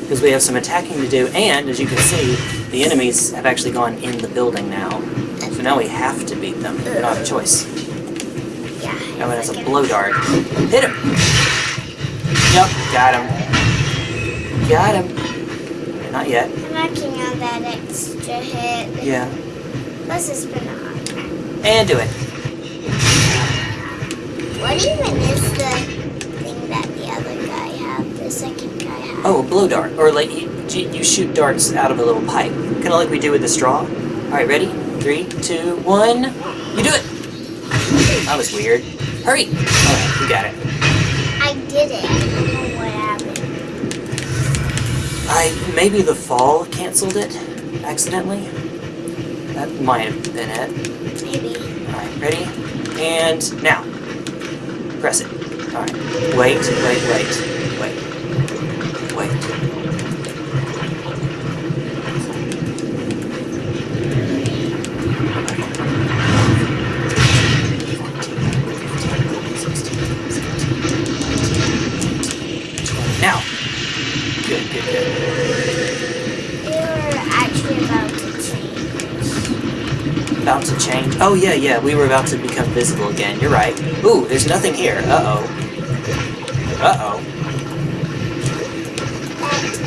Because we have some attacking to do, and as you can see, the enemies have actually gone in the building now. So now we have to beat them. We don't have a choice. Yeah. Now it has a blow dart. Hit him! Yep, got him. Got him. Not yet. I'm working on that extra hit. Yeah. Plus it's been a hard. And do it. What even is the thing that the other guy had, the second guy had? Oh, a blow dart. Or like you, you shoot darts out of a little pipe. Kind of like we do with the straw. Alright, ready? Three, two, one. You do it! That was weird. Hurry! Alright, we got it. I did it. I don't know what happened. I maybe the fall canceled it accidentally. That might have been it. Maybe. Alright, ready? And now. Press it. Alright. Wait, wait, wait. Wait. Wait. Now. Good, good, good. We were actually about to change. About to change. Oh, yeah, yeah, we were about to become visible again. You're right. Ooh, there's nothing here. Uh-oh. Uh-oh. That is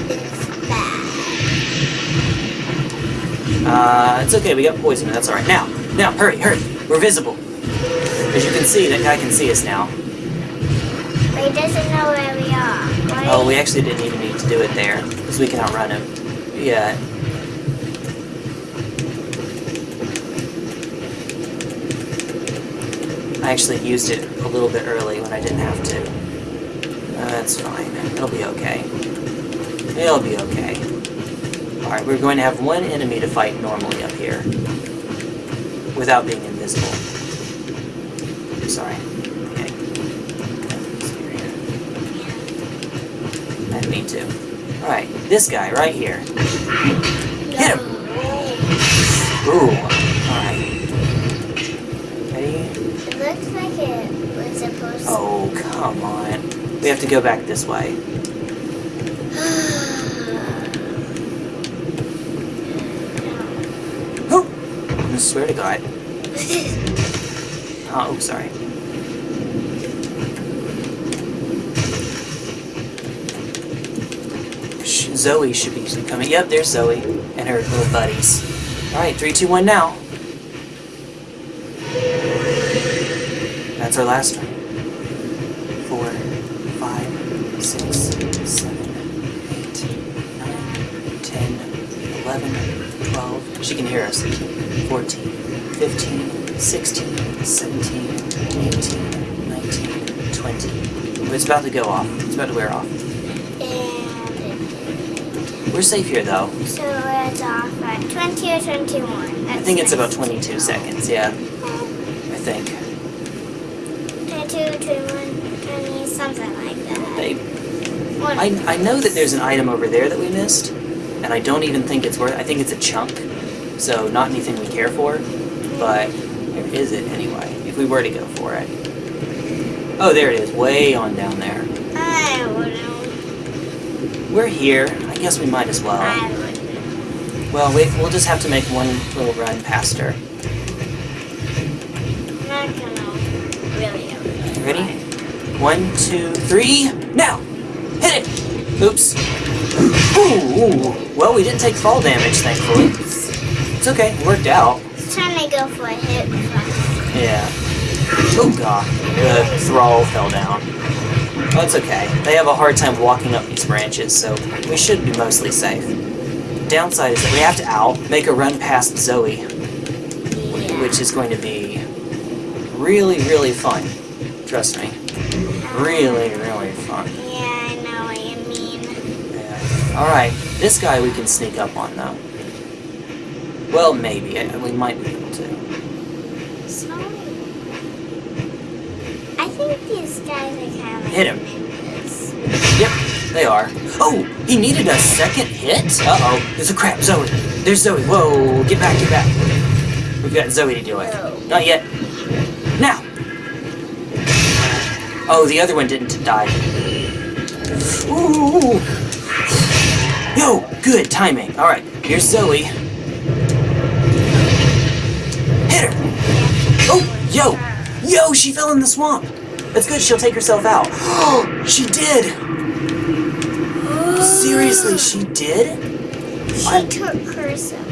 bad. Uh, it's okay, we got poison, that's alright. Now, now, hurry, hurry. We're visible. As you can see, that guy can see us now. But he doesn't know where we are. Why? Oh, we actually didn't even need to do it there, because we can outrun him. Yeah. Actually used it a little bit early when I didn't have to. Uh, that's fine. It'll be okay. It'll be okay. Alright, we're going to have one enemy to fight normally up here. Without being invisible. Sorry. Okay. I mean to. Alright, this guy right here. Hit him! Ooh. Alright. Ready? It looks like it was supposed Oh, come on. We have to go back this way. (sighs) Oh! I swear to God. (laughs) Oh, sorry. Zoe should be coming. Yep, there's Zoe and her little buddies. Alright, three, two, one, now. That's our last one. 14, 15, 16, 17, 18, 19, 20. It's about to go off. It's about to wear off. And We're safe here, though. So it's off at 20 or 21. That's I think it's about 22 seconds, yeah. I think. 22, 21, 20, something like that. They, I, I know that there's an item over there that we missed, and I don't even think it's worth I think it's a chunk so not anything we care for, but there is it anyway, if we were to go for it. Oh, there it is, way on down there. I wouldn't. We're here. I guess we might as well. I wouldn't. Well, we, we'll just have to make one little run past her. I'm not gonna really. Ready? One, two, three, now! Hit it! Oops. Ooh, ooh. Well, we didn't take fall damage, thankfully. It's okay, it worked out. Just trying to go for a hit. Yeah. Oh god, the thrall fell down. That's okay. They have a hard time walking up these branches, so we should be mostly safe. Downside is that we have to out, make a run past Zoe, yeah. which is going to be really, really fun. Trust me. Really, really fun. Yeah, I know what you mean. Yeah. Alright, this guy we can sneak up on, though. Well, maybe. I- We might be able to. So, I think these guys are kind of Hit him. Yep, they are. Oh, he needed a second hit? Uh-oh, there's a crap, Zoe. There's Zoe. Whoa, get back, get back. We've got Zoe to deal with. Whoa. Not yet. Now. Oh, the other one didn't die. Ooh. Yo, good timing. All right, here's Zoe. Yo, yo, she fell in the swamp. That's good. She'll take herself out. Oh, (gasps) she did. Seriously, she did? She I- took herself.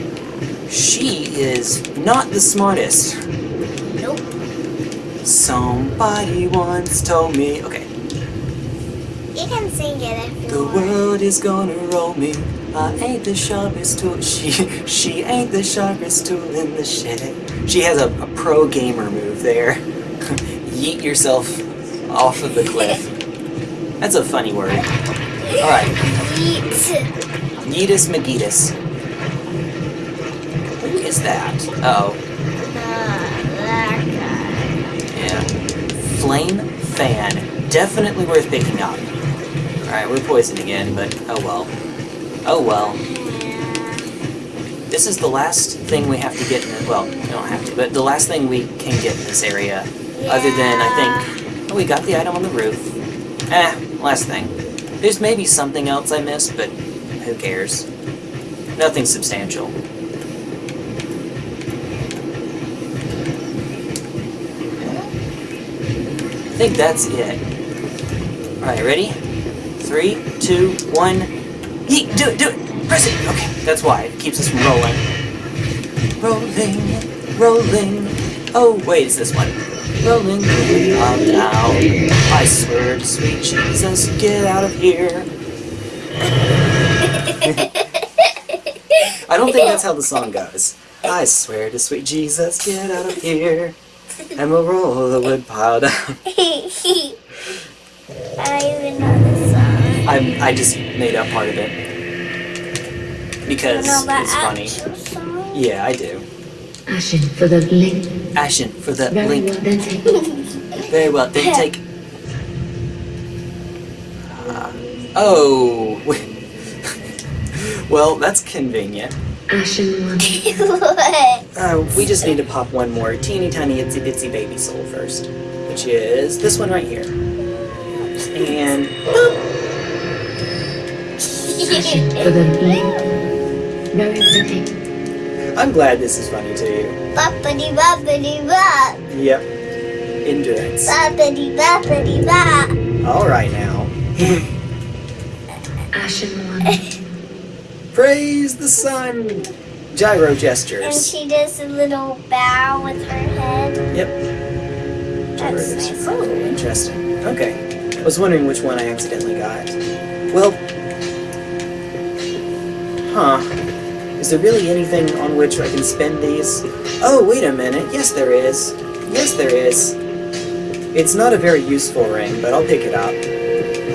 She is not the smartest. Nope. Somebody once told me. Okay. You can sing it if you The want. world is gonna roll me. I ain't the sharpest tool. (laughs) She she ain't the sharpest tool in the shed. She has a, a pro gamer move there. (laughs) Yeet yourself off of the cliff. That's a funny word. Alright. Yeet. Yeetus McGeetus. Who is that? Uh oh. That guy. Yeah. Flame fan. Definitely worth picking up. Alright, we're poisoned again, but oh well. Oh well. Yeah. This is the last thing we have to get in the, well, we don't have to, but the last thing we can get in this area. Other than I think oh, we got the item on the roof. Eh, last thing. There's maybe something else I missed, but who cares? Nothing substantial. I think that's it. Alright, ready? Three, two, one. Yeet! Do it! Do it! Press it! Okay, that's why. It keeps us from rolling. Rolling, rolling. Oh, wait, it's this one. Rolling, I'm down. I swear to sweet Jesus, get out of here. I don't think that's how the song goes. I swear to sweet Jesus, get out of here. And we'll roll the wood pile down. (laughs) I even know the song. I, I just made up part of it. Because You know the it's funny. song? Yeah, I do. Ashen for the link. Ashen for the Very link. well, then take (laughs) Very well, then take. Uh, oh. (laughs) well, that's convenient. Ashen one. (laughs) Uh, we just need to pop one more teeny tiny itsy bitsy baby soul first, which is this one right here. And Ashen for the link. Very well, take I'm glad this is funny to you. Boppity boppity bop. Yep. Endurance. Boppity boppity bop. All right now. Ashen one. (laughs) Praise the sun. Gyro gestures. And she does a little bow with her head. Yep. Gyro That's gestures. nice. Oh, interesting. Okay. I was wondering which one I accidentally got. Well. Huh. Is there really anything on which I can spend these? Oh, wait a minute. Yes, there is. Yes, there is. It's not a very useful ring, but I'll pick it up.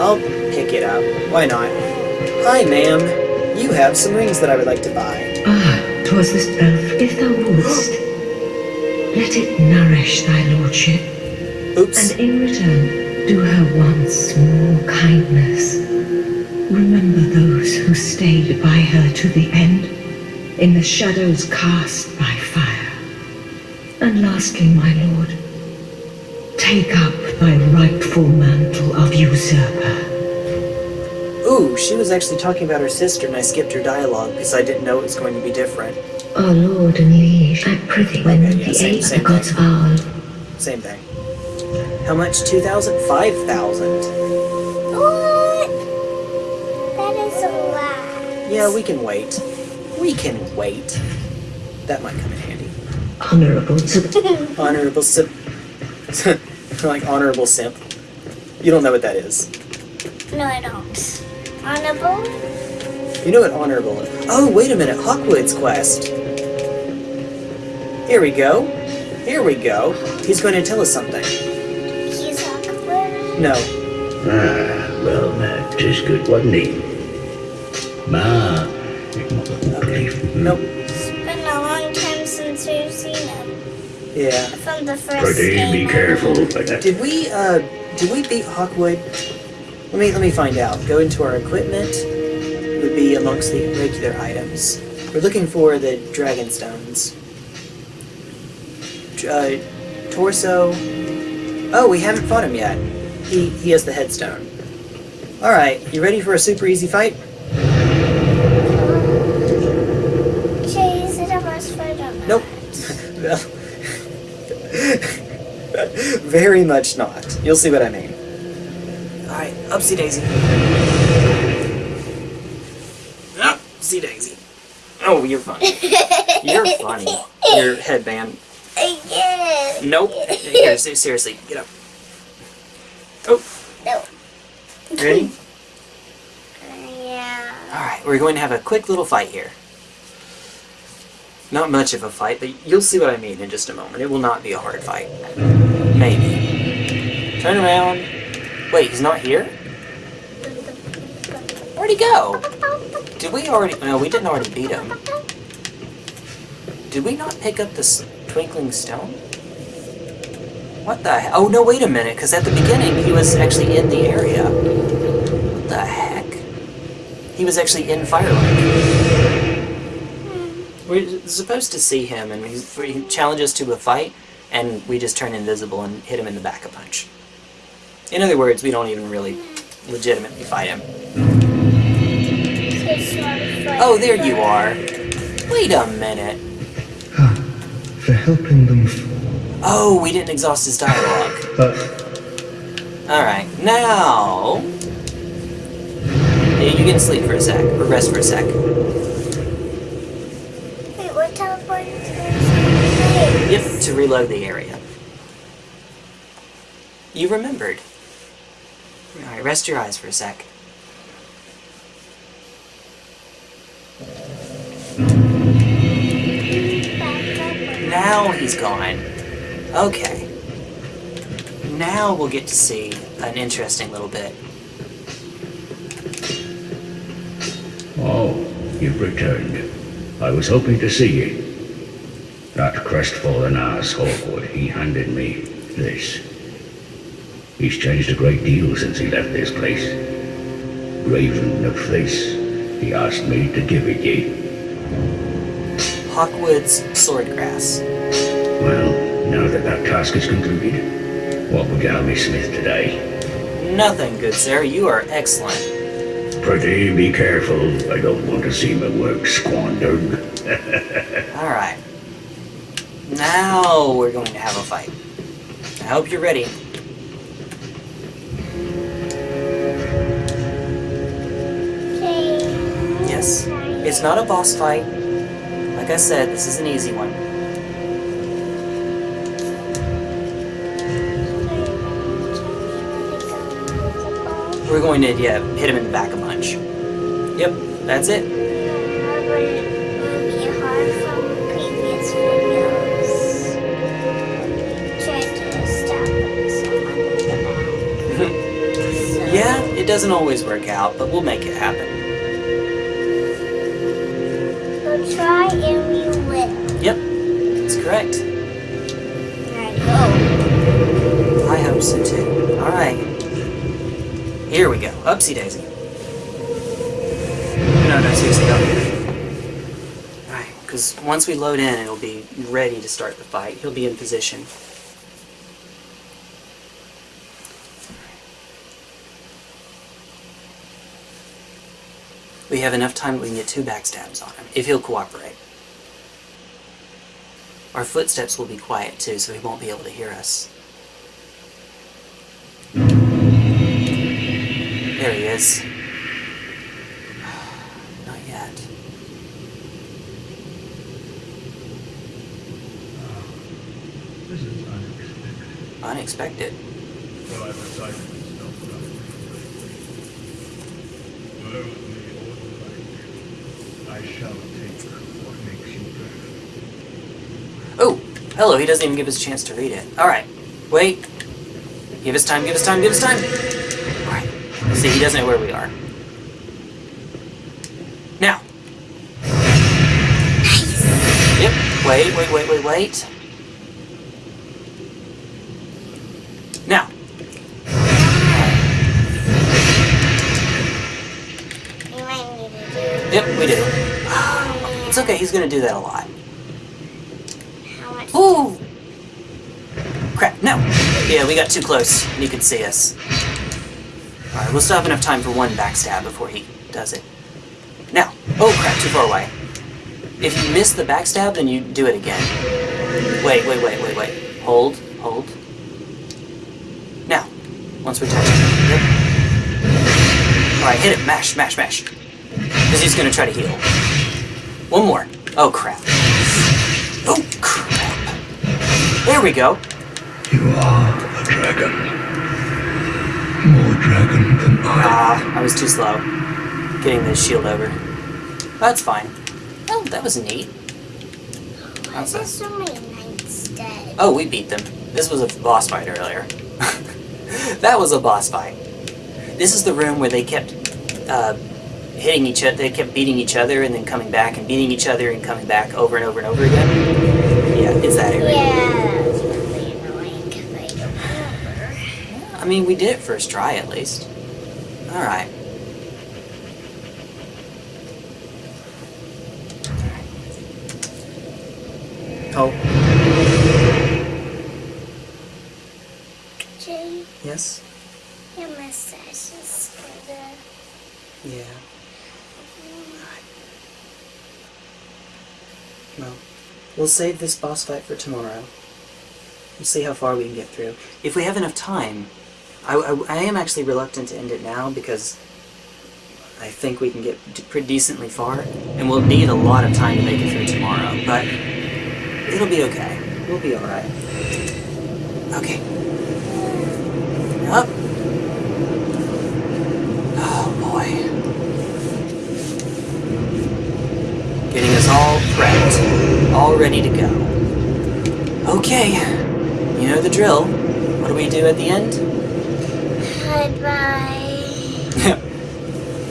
I'll pick it up. Why not? Hi, ma'am. You have some rings that I would like to buy. Ah, 'twas this elf. If thou wouldst, (gasps) let it nourish thy lordship, Oops. and in return do her one small kindness. Remember those who stayed by her to the end, in the shadows cast by fire. And lastly, my lord, take up thy rightful mantle of usurper. Ooh, she was actually talking about her sister and I skipped her dialogue because I didn't know it was going to be different. Our lord and liege, I prithee, when Okay, yeah, the same- aid of same the gods of Owl Same thing. How much? 2,000? 5,000. What? That is a lot. Yeah, we can wait. We can wait. That might come in handy. honorable to (laughs) Honorable simp. (laughs) like honorable simp. You don't know what that is. No, I don't. Honorable? You know what honorable is. Oh, wait a minute. Hawkwood's quest. Here we go. Here we go. He's going to tell us something. He's awkward. No. Ah, well, that is good, wasn't he? Ma. Okay. Nope. It's been a long time since we've seen him. Yeah. From the first Pretty be careful, Did we, uh, did we beat Hawkwood? Let me let me find out. Go into our equipment. It would be amongst the regular items. We're looking for the dragon stones. Uh, torso. Oh, we haven't fought him yet. He he has the headstone. All right, you ready for a super easy fight? Shay, is it a boss fight or not? Nope. Well, Very much not. You'll see what I mean. Alright, upsy daisy. Upsy daisy. Oh, you're funny. (laughs) You're funny. Your headband. I get. Nope. Here, (laughs) se- seriously, get up. Oh, No. ready? (laughs) Yeah. Alright, we're going to have a quick little fight here. Not much of a fight, but you'll see what I mean in just a moment. It will not be a hard fight. Maybe. Turn around. Wait, he's not here? Where'd he go? Did we already... No, we didn't already beat him. Did we not pick up this twinkling stone? What the he- Oh, no, wait a minute, because at the beginning he was actually in the area. What the heck? He was actually in Firelink. We're supposed to see him, and he challenges to a fight, and we just turn invisible and hit him in the back a punch. In other words, we don't even really legitimately fight him. Oh, there you are. Wait a minute. (sighs) For helping them. Oh, we didn't exhaust his dialogue. (sighs) Alright, now... You can sleep for a sec, or rest for a sec. Yep, to reload the area. You remembered. Alright, rest your eyes for a sec. Now he's gone. Okay. Now we'll get to see an interesting little bit. Oh, you've returned. I was hoping to see you. That crestfallen ass Hawkwood, he handed me this. He's changed a great deal since he left this place. Raven of Fleece, he asked me to give it ye. Hawkwood's Swordgrass. Well, now that that task is concluded, what would you have me smith today? Nothing, good sir. You are excellent. Pretty be careful. I don't want to see my work squandered. (laughs) Alright. Now we're going to have a fight. I hope you're ready. Yes. It's not a boss fight. Like I said, this is an easy one. We're going to, yeah, hit him in the back a bunch. Yep, that's it. It doesn't always work out, but we'll make it happen. We'll try and we will. Yep, that's correct. Alright, go. I hope so too. Alright. Here we go. Upsy daisy. No, no, seriously, go. Alright, because once we load in, it'll be ready to start the fight. He'll be in position. Have enough time we can get two backstabs on him, if he'll cooperate. Our footsteps will be quiet too, so he won't be able to hear us. There he is. (sighs) Not yet. this is unexpected. Unexpected. Well, Hello, he doesn't even give us a chance to read it. Alright, wait. Give us time, give us time, give us time! Alright. See, he doesn't know where we are. Now! Yep, wait, wait, wait, wait, wait. Now! Yep, we do. (sighs) It's okay, he's gonna do that a lot. Ooh! Crap, no! Yeah, we got too close, and he could see us. Alright, we'll still have enough time for one backstab before he does it. Now! Oh crap, too far away. If you miss the backstab, then you do it again. Wait, wait, wait, wait, wait. Hold, hold. Now, once we're touching. Yep. Alright, hit it, mash, mash, mash. Because he's gonna try to heal. One more. Oh crap. Oh crap. There we go. You are a dragon. More dragon than I. Ah, I was too slow. Getting the shield over. That's fine. Oh, that was neat. Why is so many knights dead? Oh, we beat them. This was a boss fight earlier. (laughs) that was a boss fight. This is the room where they kept uh, hitting each other. They kept beating each other and then coming back and beating each other and coming back over and over and over again. Yeah, it's that area. Yeah, that was really annoying because I don't remember. I mean, we did it first try at least. Alright. Oh, Jay, yes? your mustache is. Yeah. Well, we'll save this boss fight for tomorrow. We'll see how far we can get through. If we have enough time, I, I, I am actually reluctant to end it now because I think we can get pretty decently far, and we'll need a lot of time to make it through tomorrow, but it'll be okay. We'll be alright. Okay. Up. Oh boy. Getting us all prepped, all ready to go. Okay, you know the drill. What do we do at the end? Goodbye.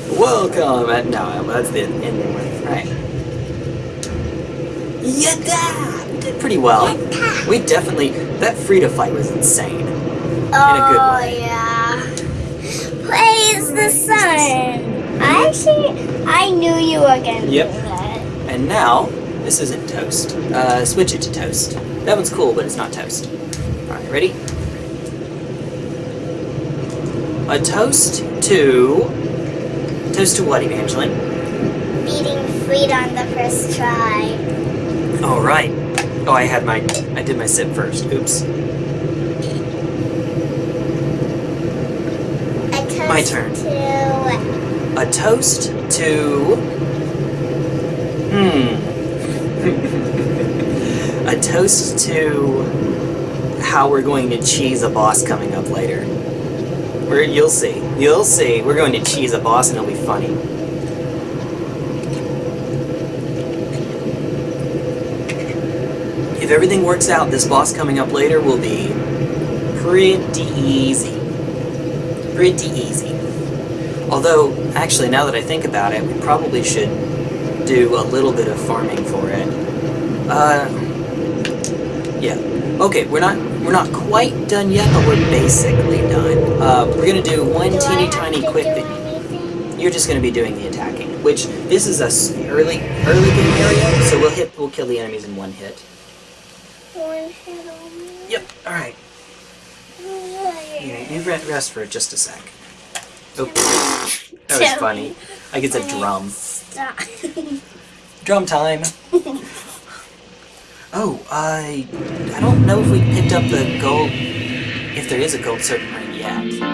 (laughs) Welcome! At, no, that's the ending one, right? Yada! We did pretty well. We definitely, that Friede fight was insane. Oh, way. yeah. Praise the sun. I actually, I knew you were gonna Yep. do that. And now, this isn't toast. Uh, switch it to toast. That one's cool, but it's not toast. Alright, ready? A toast to... Toast to what, Evangeline? Beating Friede on the first try. Alright. Oh, I had my... I did my sip first. Oops. A toast My turn. To A toast to... Hmm. (laughs) a toast to how we're going to cheese a boss coming up later. We're, you'll see. You'll see. We're going to cheese a boss and it'll be funny. If everything works out, this boss coming up later will be pretty easy. Pretty easy. Although, actually, now that I think about it, we probably should do a little bit of farming for it. Uh, yeah. Okay, we're not we're not quite done yet, but we're basically done. Uh, we're gonna do one teeny tiny quick thing. You're just gonna be doing the attacking, which this is a early early game area, so we'll hit we'll kill the enemies in one hit. One hit on me. Yep. All right. You, you rest for just a sec. Oh, that was funny. I get the drum. Stop. (laughs) Drum time. oh, I I don't know if we picked up the gold, if there is a gold serpent ring yet.